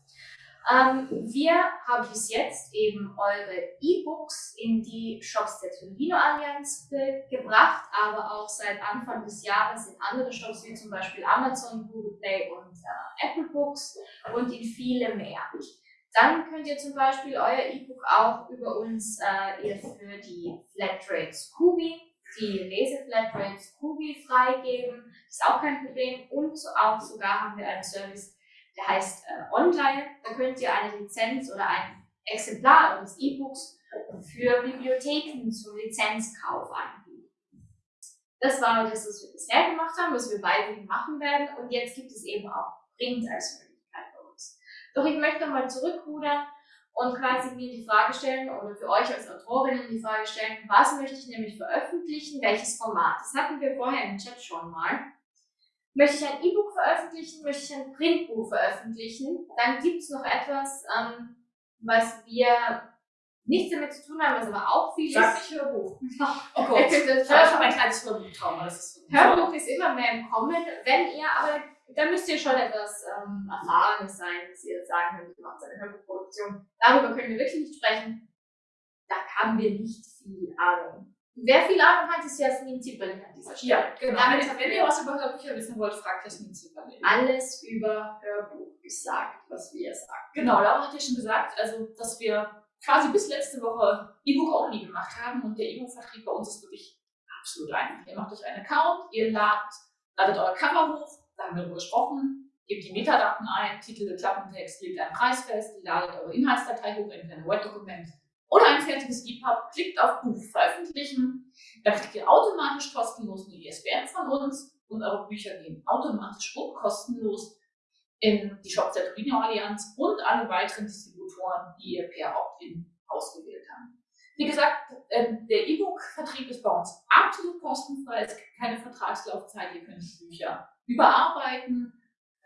Speaker 1: Ähm, wir haben bis jetzt eben eure E-Books in die Shops der Tolino Allianz gebracht, aber auch seit Anfang des Jahres in andere Shops wie zum Beispiel Amazon, Google Play und äh, Apple Books und in viele mehr. Dann könnt ihr zum Beispiel euer E-Book auch über uns äh, für die Flatrate Scooby, die Leseflatrate Scooby freigeben. Ist auch kein Problem. Und auch sogar haben wir einen Service, der heißt äh, Online. Da könnt ihr eine Lizenz oder ein Exemplar eures E-Books für Bibliotheken zum Lizenzkauf anbieten. Das war das, was wir bisher gemacht haben, was wir weiterhin machen werden. Und jetzt gibt es eben auch Print als Möglichkeit bei uns. Doch ich möchte mal zurückrudern und quasi mir die Frage stellen oder für euch als Autorinnen die Frage stellen, was möchte ich nämlich veröffentlichen, welches Format. Das hatten wir vorher im Chat schon mal. Möchte ich ein E-Book veröffentlichen? Möchte ich ein Printbuch veröffentlichen? Dann gibt es noch etwas, ähm, was wir nichts damit zu tun haben, was aber auch viel
Speaker 2: Sag ist.
Speaker 1: Sag nicht Hörbuch. [LAUGHS]
Speaker 2: Oh Gott, [LAUGHS] ich habe ein kleines Hörbuchtrauma.
Speaker 1: Hörbuch ist immer mehr im Kommen. Wenn ihr aber, da müsst ihr schon etwas ähm, Erfahrenes sein, dass ihr sagen könnt, ihr macht eine Hörbuchproduktion. Darüber können wir wirklich nicht sprechen. Da haben wir nicht viel Ahnung. Wer viel Ahnung hat, ist Jasmin Zipperling an dieser Stelle.
Speaker 2: Ja, genau. Damit, wenn ihr was über Hörbücher wissen wollt, fragt Jasmin Zipperling.
Speaker 1: Alles über Hörbuch gesagt, was wir sagen.
Speaker 2: Genau, Laura hat ja schon gesagt, also, dass wir quasi bis letzte Woche E-Book-only gemacht haben und der E-Book-Vertrieb bei uns ist wirklich absolut einfach. Ihr macht euch einen Account, ihr ladet, ladet euer Cover hoch, da haben wir darüber gesprochen, gebt die Metadaten ein, Titel, Klappentext, legt einen Preis fest, ladet eure Inhaltsdatei hoch in ein Word-Dokument oder ein fertiges EPUB, klickt auf Buch veröffentlichen, dann kriegt ihr automatisch kostenlos eine ISBN von uns und eure Bücher gehen automatisch und kostenlos in die Shops der Torino Allianz und alle weiteren Distributoren, die ihr per Opt-in ausgewählt habt. Wie gesagt, ähm, der E-Book-Vertrieb ist bei uns absolut kostenfrei. Es gibt keine Vertragslaufzeit. Ihr könnt die Bücher überarbeiten,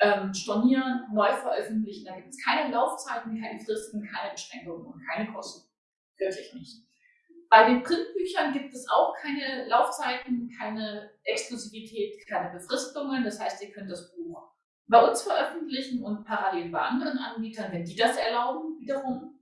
Speaker 2: ähm, stornieren, neu veröffentlichen. Da gibt es keine Laufzeiten, keine Fristen, keine Beschränkungen und keine Kosten. Wirklich nicht. Bei den Printbüchern gibt es auch keine Laufzeiten, keine Exklusivität, keine Befristungen. Das heißt, ihr könnt das Buch bei uns veröffentlichen und parallel bei anderen Anbietern, wenn die das erlauben, wiederum.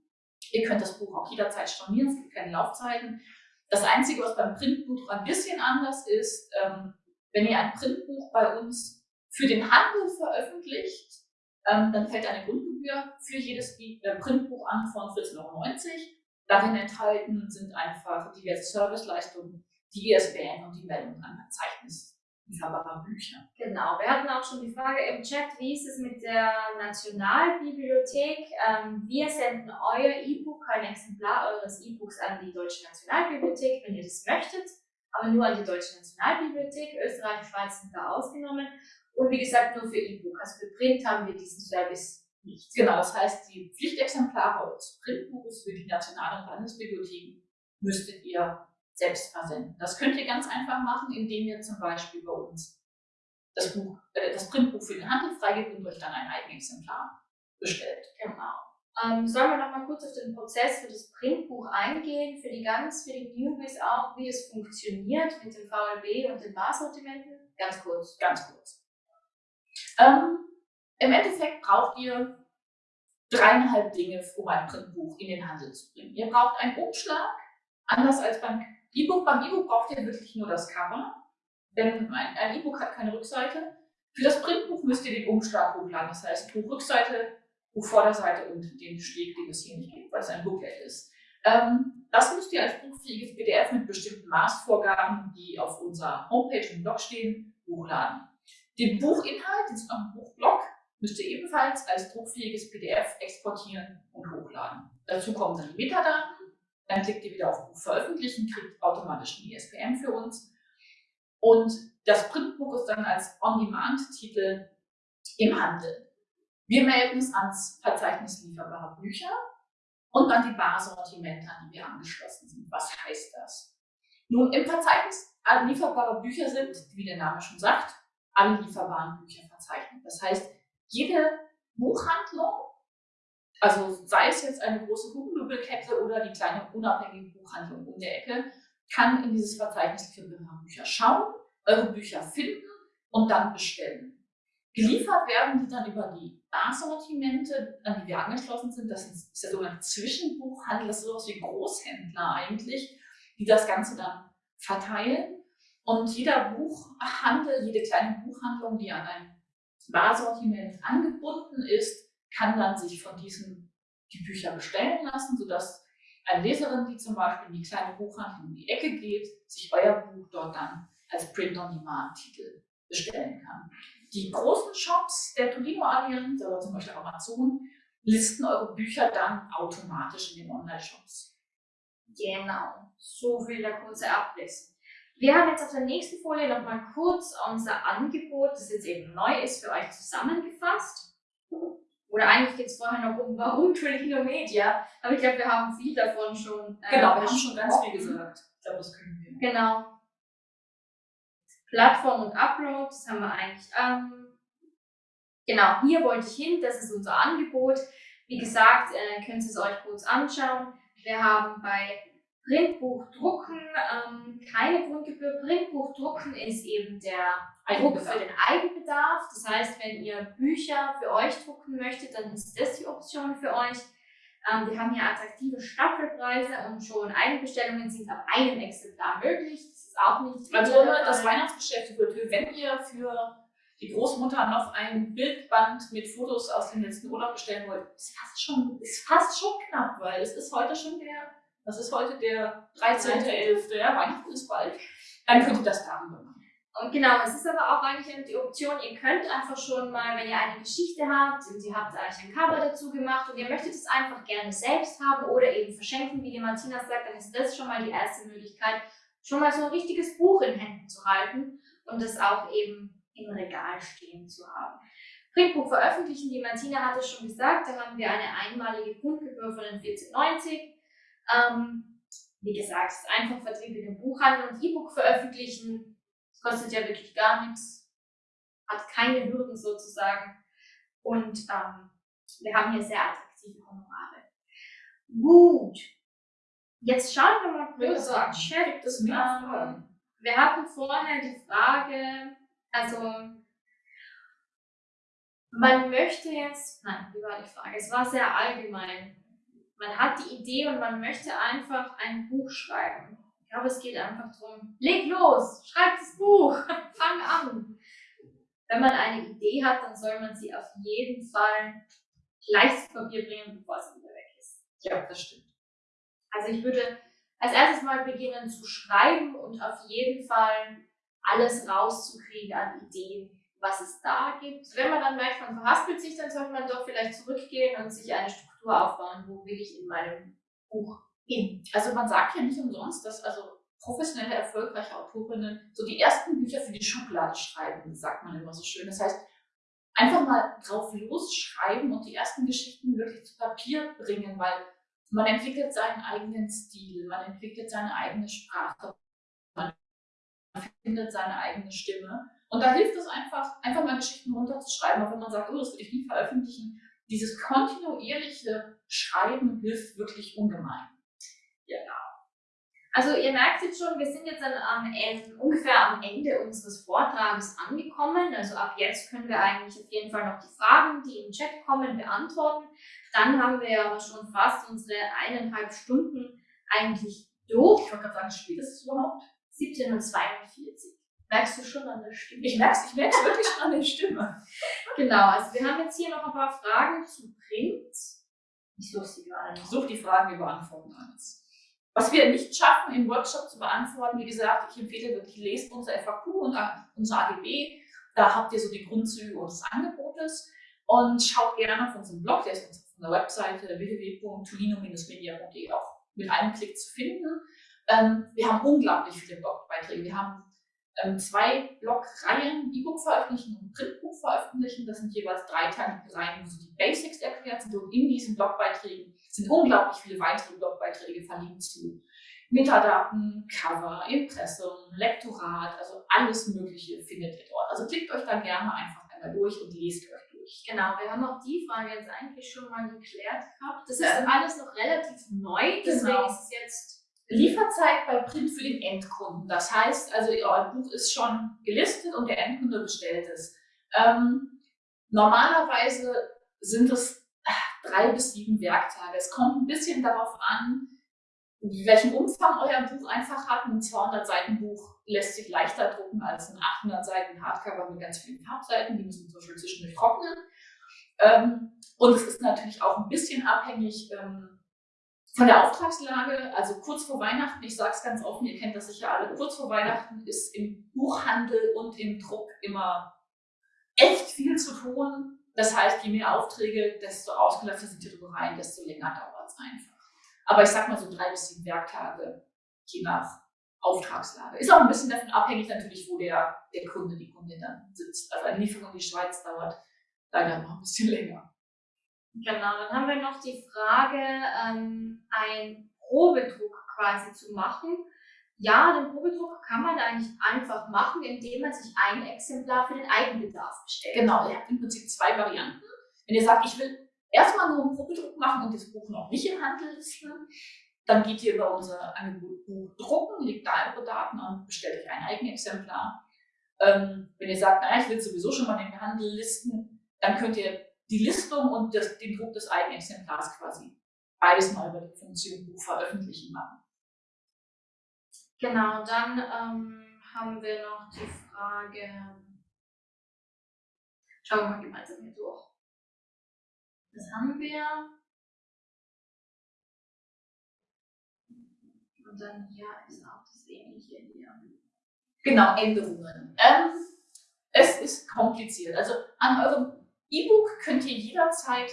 Speaker 2: Ihr könnt das Buch auch jederzeit stornieren, es gibt keine Laufzeiten. Das Einzige, was beim Printbuch ein bisschen anders ist, ähm, wenn ihr ein Printbuch bei uns für den Handel veröffentlicht, ähm, dann fällt eine Grundgebühr für jedes äh, Printbuch an von 14,90 Euro. Darin enthalten sind einfach diverse Serviceleistungen, die ISBN und die Meldung an Verzeichnis lieferbarer Bücher.
Speaker 1: Genau, wir hatten auch schon die Frage im Chat, wie ist es mit der Nationalbibliothek? Ähm, wir senden euer E-Book, ein Exemplar eures E-Books an die Deutsche Nationalbibliothek, wenn ihr das möchtet, aber nur an die Deutsche Nationalbibliothek. Österreich und Schweiz sind da ausgenommen. Und wie gesagt, nur für E-Book. Also für Print haben wir diesen Service nicht.
Speaker 2: Genau, das heißt, die Pflichtexemplare eures Printbuches für die nationalen Landesbibliotheken müsstet ihr selbst versenden. Das könnt ihr ganz einfach machen, indem ihr zum Beispiel bei uns das, Buch, äh, das Printbuch für den Handel freigebt und euch dann ein Eigenexemplar bestellt.
Speaker 1: Genau. Ähm, sollen wir noch mal kurz auf den Prozess für das Printbuch eingehen, für die ganz, für die Newbies auch, wie es funktioniert mit dem VLB und den Barsortimenten?
Speaker 2: Ganz kurz. Ganz kurz. Ähm, Im Endeffekt braucht ihr dreieinhalb Dinge, um ein Printbuch in den Handel zu bringen. Ihr braucht einen Umschlag, anders als beim E-Book. Beim E-Book braucht ihr wirklich nur das Cover, denn ein E-Book hat keine Rückseite. Für das Printbuch müsst ihr den Umschlag hochladen, das heißt Buchrückseite, Buchvorderseite und den Steg, den es hier nicht gibt, weil es ein Booklet ist. Ähm, das müsst ihr als buchfähiges PDF mit bestimmten Maßvorgaben, die auf unserer Homepage und Blog stehen, hochladen. Den Buchinhalt, den ist auch ein Buchblock, müsst ihr ebenfalls als druckfähiges PDF exportieren und hochladen. Dazu kommen dann die Metadaten, dann klickt ihr wieder auf veröffentlichen, kriegt automatisch ein ISBN für uns. Und das Printbuch ist dann als On-Demand-Titel im Handel. Wir melden es ans Verzeichnis lieferbarer Bücher und dann die Barsortimente, an die wir angeschlossen sind. Was heißt das? Nun, im Verzeichnis lieferbarer Bücher sind, wie der Name schon sagt, alle lieferbaren Bücher verzeichnet. Das heißt, jede Buchhandlung, also sei es jetzt eine große Buchenmöbelkette oder die kleine unabhängige Buchhandlung um der Ecke, kann in dieses Verzeichnis für Bücher schauen, eure Bücher finden und dann bestellen. Geliefert werden die dann über die Barsortimente, an die wir angeschlossen sind. Das ist der sogenannte Zwischenbuchhandel, das ist sowas wie Großhändler eigentlich, die das Ganze dann verteilen. Und jeder Buchhandel, jede kleine Buchhandlung, die an ein Barsortiment angebunden ist, kann dann sich von diesen die Bücher bestellen lassen, sodass eine Leserin, die zum Beispiel in die kleine Buchhandlung um die Ecke geht, sich euer Buch dort dann als Print-on-Demand-Titel bestellen kann. Die großen Shops der Tolino-Allianz, aber zum Beispiel Amazon, listen eure Bücher dann automatisch in den Online-Shops.
Speaker 1: Genau, so viel der kurze Abriss. Wir haben jetzt auf der nächsten Folie nochmal kurz unser Angebot, das jetzt eben neu ist, für euch zusammengefasst. Oder eigentlich geht es vorher noch um, warum Tolino Media, aber ich glaube, wir haben viel davon schon.
Speaker 2: Äh, genau, wir haben schon ganz viel gesagt. Ich glaube, das können wir.
Speaker 1: Genau. Plattform und Upload, das haben wir eigentlich. Ähm, genau, hier wollte ich hin, das ist unser Angebot. Wie gesagt, äh, könnt ihr es euch kurz anschauen. Wir haben bei Printbuchdrucken, ähm, keine Grundgebühr. Printbuchdrucken ist eben der Druck für den Eigenbedarf. Das heißt, wenn ihr Bücher für euch drucken möchtet, dann ist das die Option für euch. Ähm, wir haben hier attraktive Staffelpreise und schon Eigenbestellungen sind ab einem Exemplar möglich. Das ist auch nicht.
Speaker 2: Also das Weihnachtsgeschäft wird, wenn ihr für die Großmutter noch ein Bildband mit Fotos aus dem letzten Urlaub bestellen wollt, ist fast schon, ist fast schon knapp, weil es ist heute schon der das ist heute der 13.11. Ja, Weihnachten ist bald. Dann könnt ihr das darüber machen.
Speaker 1: Und genau, es ist aber auch eigentlich die Option, ihr könnt einfach schon mal, wenn ihr eine Geschichte habt und ihr habt eigentlich ein Cover dazu gemacht und ihr möchtet es einfach gerne selbst haben oder eben verschenken, wie die Martina sagt, dann ist das schon mal die erste Möglichkeit, schon mal so ein richtiges Buch in Händen zu halten und das auch eben im Regal stehen zu haben. Printbuch veröffentlichen, die Martina hatte schon gesagt, da haben wir eine einmalige Grundgebühr von den 14,90 ähm, wie gesagt, es ist einfach Vertrieb in den Buchhandel und E-Book veröffentlichen. Das kostet ja wirklich gar nichts, hat keine Hürden sozusagen. Und ähm, wir haben hier sehr attraktive Honorare. Gut. Jetzt schauen wir mal kurz auf den Chat. Das ähm, wir hatten vorher die Frage, also man möchte jetzt, nein, wie war die Frage? Es war sehr allgemein man hat die Idee und man möchte einfach ein Buch schreiben. Ich glaube, es geht einfach darum, leg los, schreib das Buch, [LAUGHS] fang an. Wenn man eine Idee hat, dann soll man sie auf jeden Fall gleich zu Papier bringen, bevor sie wieder weg ist.
Speaker 2: Ja, das stimmt.
Speaker 1: Also ich würde als erstes mal beginnen zu schreiben und auf jeden Fall alles rauszukriegen an Ideen, was es da gibt. Wenn man dann merkt, man verhaspelt sich, dann sollte man doch vielleicht zurückgehen und sich eine Struktur aufbauen, wo will ich in meinem Buch hin.
Speaker 2: Also man sagt ja nicht umsonst, dass also professionelle, erfolgreiche Autorinnen so die ersten Bücher für die Schublade schreiben, sagt man immer so schön. Das heißt, einfach mal drauf losschreiben und die ersten Geschichten wirklich zu Papier bringen, weil man entwickelt seinen eigenen Stil, man entwickelt seine eigene Sprache, man findet seine eigene Stimme. Und da hilft es einfach, einfach mal Geschichten runterzuschreiben, auch wenn man sagt, oh, das will ich nie veröffentlichen. Dieses kontinuierliche Schreiben hilft wirklich ungemein.
Speaker 1: Genau. Also ihr merkt jetzt schon, wir sind jetzt am Ende, ungefähr am Ende unseres Vortrages angekommen. Also ab jetzt können wir eigentlich auf jeden Fall noch die Fragen, die im Chat kommen, beantworten. Dann haben wir ja schon fast unsere eineinhalb Stunden eigentlich durch.
Speaker 2: Ich wollte gerade sagen, ist es überhaupt?
Speaker 1: 17.42 Merkst du schon an der Stimme?
Speaker 2: Ich merke es ich merk's wirklich schon an der Stimme. [LAUGHS]
Speaker 1: Genau, also wir haben jetzt hier noch ein paar Fragen zu Print.
Speaker 2: Ich suche sie gerade nicht. Such die Fragen, wir beantworten alles. Was wir nicht schaffen, im Workshop zu beantworten, wie gesagt, ich empfehle wirklich, lest unser FAQ und unser AGB. Da habt ihr so die Grundzüge unseres Angebotes. Und schaut gerne auf unseren Blog, der ist auf unserer Webseite www.tulino-media.de auch mit einem Klick zu finden. Ähm, wir haben unglaublich viele Blogbeiträge. Wir haben ähm, zwei Blogreihen, E-Book veröffentlichen und Printbuch veröffentlichen. Das sind jeweils dreiteilige Reihen, wo so die Basics erklärt sind. Und in diesen Blogbeiträgen sind unglaublich viele weitere Blogbeiträge verlinkt zu Metadaten, Cover, Impressum, Lektorat, also alles Mögliche findet ihr dort. Also klickt euch da gerne einfach einmal durch und lest euch durch.
Speaker 1: Genau, wir haben auch die Frage jetzt eigentlich schon mal geklärt gehabt. Das ist ja. alles noch relativ neu, deswegen genau. ist es jetzt
Speaker 2: Lieferzeit bei Print für den Endkunden. Das heißt, also euer Buch ist schon gelistet und der Endkunde bestellt es. Ähm, normalerweise sind es drei bis sieben Werktage. Es kommt ein bisschen darauf an, welchen Umfang euer Buch einfach hat. Ein 200 Seiten Buch lässt sich leichter drucken als ein 800 Seiten Hardcover mit ganz vielen Farbseiten. Die müssen zum Beispiel zwischendurch trocknen. Ähm, und es ist natürlich auch ein bisschen abhängig ähm, von der Auftragslage. Also kurz vor Weihnachten, ich sage es ganz offen, ihr kennt das sicher alle, kurz vor Weihnachten ist im Buchhandel und im Druck immer echt viel zu tun. Das heißt, je mehr Aufträge, desto ausgelastet sind die Druckereien, desto länger dauert es einfach. Aber ich sag mal so drei bis sieben Werktage, je nach Auftragslage. Ist auch ein bisschen davon abhängig natürlich, wo der, der Kunde, die Kundin dann sitzt. Also eine Lieferung in die Schweiz dauert leider noch ein bisschen länger.
Speaker 1: Genau, dann haben wir noch die Frage, ähm, einen Probedruck quasi zu machen. Ja, den Probedruck kann man eigentlich einfach machen, indem man sich ein Exemplar für den Eigenbedarf bestellt.
Speaker 2: Genau, ihr habt im Prinzip zwei Varianten. Wenn ihr sagt, ich will erstmal nur einen Probedruck machen und das Buch noch nicht im Handel listen, dann geht ihr über unser Angebot Buch drucken, legt da eure Daten an, bestellt euch ein Eigenexemplar. Ähm, wenn ihr sagt, naja, ich will sowieso schon mal den Handel listen, dann könnt ihr die Listung und das, den Druck des Eigenexemplars quasi beides mal über die Funktion Buch veröffentlichen machen.
Speaker 1: Genau, dann ähm, haben wir noch die Frage. Schauen wir mal gemeinsam hier durch. Das haben wir. Und dann hier ist auch das ähnliche hier.
Speaker 2: Genau, Änderungen. Ähm, es ist kompliziert. Also an eurem E-Book könnt ihr jederzeit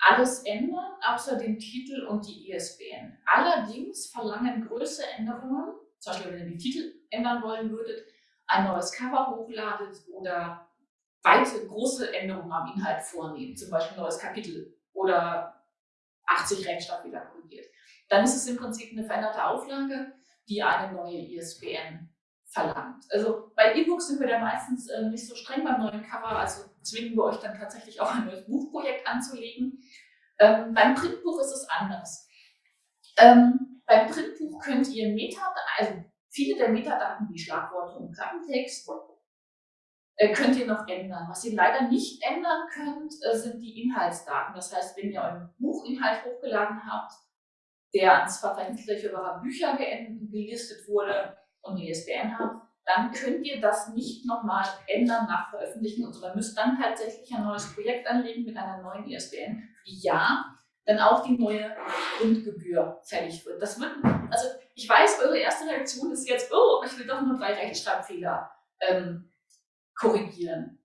Speaker 2: alles ändern, außer den Titel und die ISBN. Allerdings verlangen größere Änderungen zum Beispiel wenn ihr die Titel ändern wollen würdet, ein neues Cover hochladet oder weite, große Änderungen am Inhalt vornehmen, zum Beispiel ein neues Kapitel oder 80 Rechtschreibfehler korrigiert, dann ist es im Prinzip eine veränderte Auflage, die eine neue ISBN verlangt. Also bei E-Books sind wir da meistens äh, nicht so streng beim neuen Cover, also zwingen wir euch dann tatsächlich auch ein neues Buchprojekt anzulegen. Ähm, beim Printbuch ist es anders. Ähm, beim Printbuch könnt ihr Metadaten, also viele der Metadaten wie Schlagworte und Klappentext, äh, könnt ihr noch ändern. Was ihr leider nicht ändern könnt, äh, sind die Inhaltsdaten. Das heißt, wenn ihr euren Buchinhalt hochgeladen habt, der ans Verzeichnis eurer Bücher gelistet wurde und eine ISBN habt, dann könnt ihr das nicht nochmal ändern nach Veröffentlichen, sondern müsst dann tatsächlich ein neues Projekt anlegen mit einer neuen ISBN. Ja, dann auch die neue Grundgebühr fällig wird. Das wird, also ich weiß, eure erste Reaktion ist jetzt, oh, ich will doch nur drei Rechtschreibfehler ähm, korrigieren.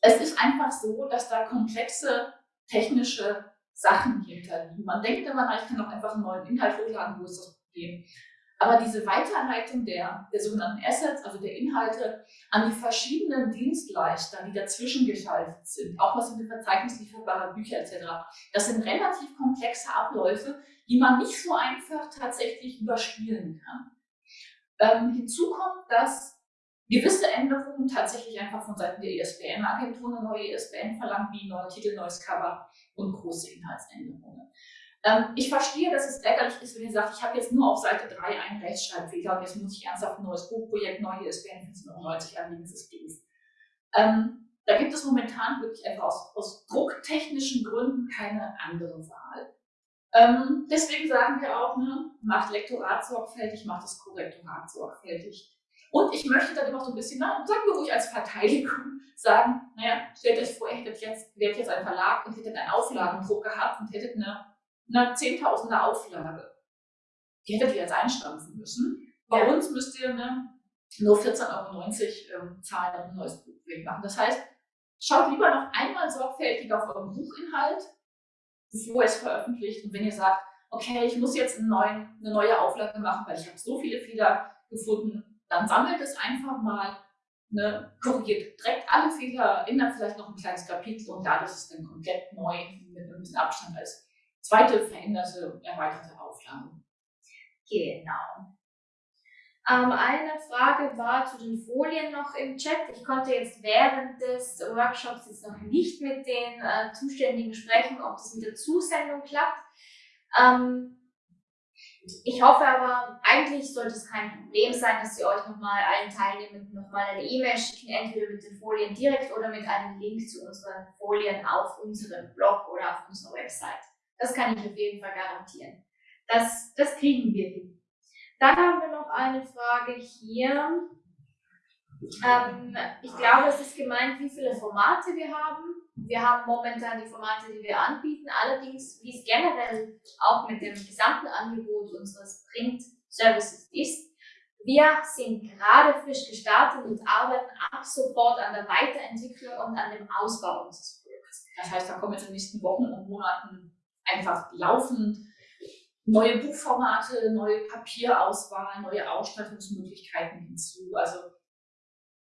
Speaker 2: Es ist einfach so, dass da komplexe technische Sachen hinterliegen. Man denkt immer, ich kann doch einfach einen neuen Inhalt hochladen, wo ist das Problem? Aber diese Weiterleitung der, der sogenannten Assets, also der Inhalte, an die verschiedenen Dienstleister, die dazwischen geschaltet sind, auch was in Verzeichnis lieferbarer Bücher etc., das sind relativ komplexe Abläufe, die man nicht so einfach tatsächlich überspielen kann. Ähm, hinzu kommt, dass gewisse Änderungen tatsächlich einfach von Seiten der ISBN-Agentur eine neue ISBN verlangt, wie neuer Titel, neues Cover und große Inhaltsänderungen. Ähm, ich verstehe, dass es ärgerlich ist, wenn ihr sagt, ich habe jetzt nur auf Seite 3 einen Rechtschreibfehler und jetzt muss ich ernsthaft ein neues Buchprojekt, neue ISBN 1590 anlegen, das ist doof. Ähm, da gibt es momentan wirklich einfach aus, aus drucktechnischen Gründen keine andere Wahl. Ähm, deswegen sagen wir auch, ne, macht Lektorat sorgfältig, macht das Korrektorat sorgfältig. Und ich möchte dann immer so ein bisschen, na, sagen wir ruhig als Verteidigung, [LAUGHS] sagen, naja, stellt euch vor, ihr hättet jetzt, wärt jetzt ein Verlag und hättet einen Auflagendruck gehabt und hättet eine eine Zehntausender Auflage. Die hättet ihr jetzt einstampfen müssen. Bei ja. uns müsst ihr ne, nur 14,90 Euro ähm, zahlen und ein neues Buch machen. Das heißt, schaut lieber noch einmal sorgfältig auf euren Buchinhalt, bevor ihr es veröffentlicht. Und wenn ihr sagt, okay, ich muss jetzt neuen, eine neue Auflage machen, weil ich habe so viele Fehler gefunden, dann sammelt es einfach mal, ne, korrigiert direkt alle Fehler, ändert vielleicht noch ein kleines Kapitel und da ist es dann komplett neu mit ein bisschen Abstand als zweite veränderte, erweiterte Auflage.
Speaker 1: Genau. Ähm, eine Frage war zu den Folien noch im Chat. Ich konnte jetzt während des Workshops jetzt noch nicht mit den äh, Zuständigen sprechen, ob das mit der Zusendung klappt. Ähm, ich hoffe aber, eigentlich sollte es kein Problem sein, dass Sie euch nochmal allen Teilnehmenden nochmal eine E-Mail schicken, entweder mit den Folien direkt oder mit einem Link zu unseren Folien auf unserem Blog oder auf unserer Website. Das kann ich auf jeden Fall garantieren. Das, das kriegen wir hin. Dann haben wir noch eine Frage hier. Ähm, ich glaube, es ist gemeint, wie viele Formate wir haben. Wir haben momentan die Formate, die wir anbieten. Allerdings, wie es generell auch mit dem gesamten Angebot unseres Print-Services ist, wir sind gerade frisch gestartet und arbeiten ab sofort an der Weiterentwicklung und an dem Ausbau unseres Produkts.
Speaker 2: Das heißt, da kommen jetzt in den nächsten Wochen und Monaten einfach laufend neue Buchformate, neue Papierauswahl, neue Ausstattungsmöglichkeiten hinzu. Also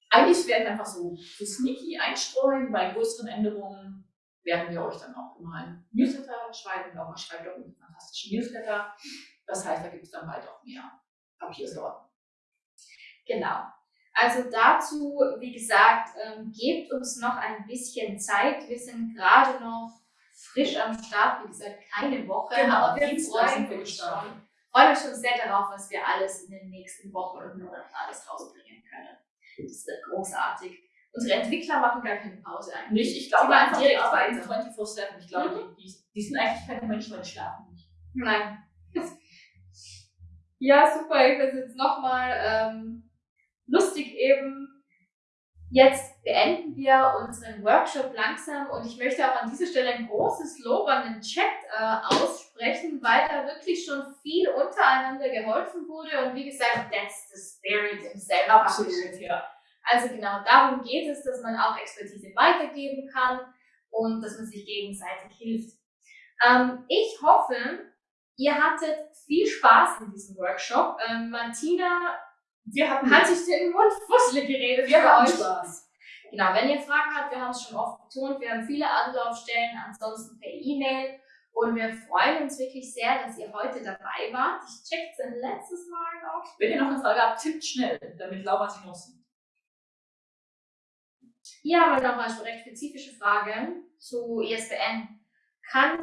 Speaker 2: eigentlich werden wir einfach so, so sneaky einstreuen. Bei größeren Änderungen werden wir euch dann auch immer ein Newsletter schreiben. Mal schreibt auch einen fantastischen Newsletter. Das heißt, da gibt es dann bald auch mehr Papiersorten.
Speaker 1: Genau. Also dazu, wie gesagt, ähm, gebt uns noch ein bisschen Zeit. Wir sind gerade noch frisch am Start, wie gesagt, keine Woche.
Speaker 2: Genau, aber wir freuen uns
Speaker 1: schon. Freuen uns schon sehr darauf, was wir alles in den nächsten Wochen und Monaten alles rausbringen können. Das wird großartig. Unsere Entwickler machen gar keine Pause
Speaker 2: eigentlich. Nicht, ich glaube einfach direkt weiter. 24-7. Ich glaube, mhm. die, die, sind eigentlich keine Menschen, weil die schlafen nicht.
Speaker 1: Nein. ja, super. Ich will jetzt nochmal ähm, lustig eben Jetzt beenden wir unseren Workshop langsam und ich möchte auch an dieser Stelle ein großes Lob an den Chat äh, aussprechen, weil da wirklich schon viel untereinander geholfen wurde und wie gesagt, that's the spirit himself.
Speaker 2: Absolut, ja.
Speaker 1: Also genau darum geht es, dass man auch Expertise weitergeben kann und dass man sich gegenseitig hilft. Ähm, ich hoffe, ihr hattet viel Spaß in diesem Workshop. Ähm, Martina wir haben hat sich den Mund fusselig geredet.
Speaker 2: Wir haben euch. Spaß.
Speaker 1: Genau, wenn ihr Fragen habt, wir haben es schon oft betont, wir haben viele Anlaufstellen, ansonsten per E-Mail. Und wir freuen uns wirklich sehr, dass ihr heute dabei wart. Ich check es ein letztes Mal noch.
Speaker 2: Wenn ihr noch eine Frage habt, tippt schnell, damit Laura sie nutzen.
Speaker 1: Hier haben wir noch eine recht spezifische Frage zu ISBN. Kann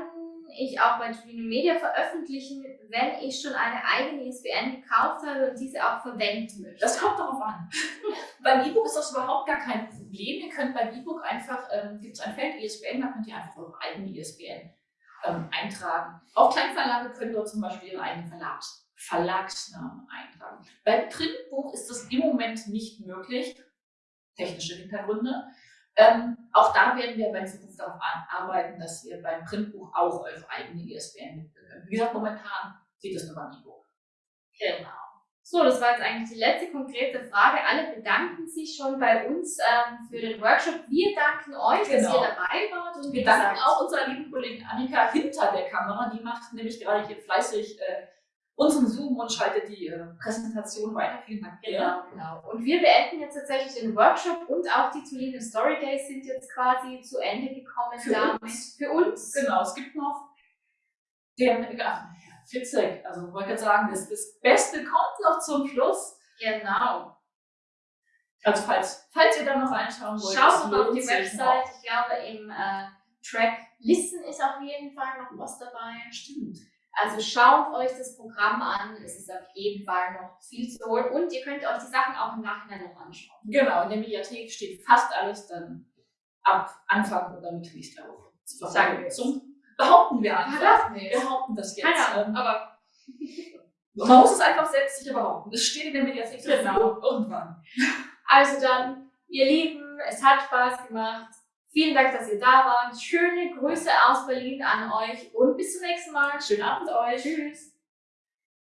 Speaker 1: ich auch bei Trino Media veröffentlichen, wenn ich schon eine eigene ISBN gekauft habe und diese auch verwenden möchte.
Speaker 2: Das kommt darauf an. [LAUGHS] beim E-Book ist das überhaupt gar kein Problem. Ihr könnt beim E-Book einfach, ähm, gibt es ein Feld ISBN, da könnt ihr einfach eure eigene ISBN ähm, eintragen. Auch Kleinverlage können dort zum Beispiel ihren eigenen Verlags Verlagsnamen eintragen. Beim Printbuch ist das im Moment nicht möglich. Technische Hintergründe. Ähm, auch da werden wir in Zukunft darauf arbeiten, dass ihr beim Printbuch auch eure eigene ISBN mitbringen könnt. Wie gesagt, momentan sieht es nur beim E-Book.
Speaker 1: Genau. So, das war jetzt eigentlich die letzte konkrete Frage. Alle bedanken sich schon bei uns ähm, für den Workshop. Wir danken euch, dass
Speaker 2: Genau.
Speaker 1: ihr dabei wart. Und
Speaker 2: Wir danken auch unserer lieben Kollegin Annika hinter der Kamera. Die macht nämlich gerade hier fleißig äh, unseren Zoom und schaltet die äh, Präsentation weiter. Vielen Dank.
Speaker 1: Genau, genau. Und wir beenden jetzt tatsächlich den Workshop und auch die Tulinen Story Days sind jetzt quasi zu Ende gekommen
Speaker 2: Für
Speaker 1: damit.
Speaker 2: uns.
Speaker 1: Für uns.
Speaker 2: Genau, es gibt noch den, ach, witzig, also ich wollte gerade sagen, das, das Beste kommt noch zum Schluss.
Speaker 1: Genau.
Speaker 2: Also falls, falls ihr da noch reinschauen wollt,
Speaker 1: Schaut noch auf die Website. Ich glaube, im äh, Track Listen ist auf jeden Fall noch was dabei.
Speaker 2: Stimmt.
Speaker 1: Also schaut euch das Programm an. Es ist auf jeden Fall noch viel zu holen. Und ihr könnt euch die Sachen auch im Nachhinein noch anschauen.
Speaker 2: Genau, in der Mediathek steht fast alles dann ab Anfang oder Mitte nächster Woche
Speaker 1: Sagen wir.
Speaker 2: Zum behaupten wir einfach. Wir behaupten das jetzt.
Speaker 1: Keine Ahnung,
Speaker 2: Ähm,
Speaker 1: aber [LAUGHS]
Speaker 2: Man muss es einfach selbstsicher behaupten. Es steht in der Mediathek
Speaker 1: Genau.
Speaker 2: Irgendwann.
Speaker 1: Also dann, ihr Lieben, es hat Spaß gemacht. Vielen Dank, dass ihr da wart. Schöne Grüße aus Berlin an euch und bis zum nächsten Mal.
Speaker 2: Schönen Abend euch.
Speaker 1: Tschüss.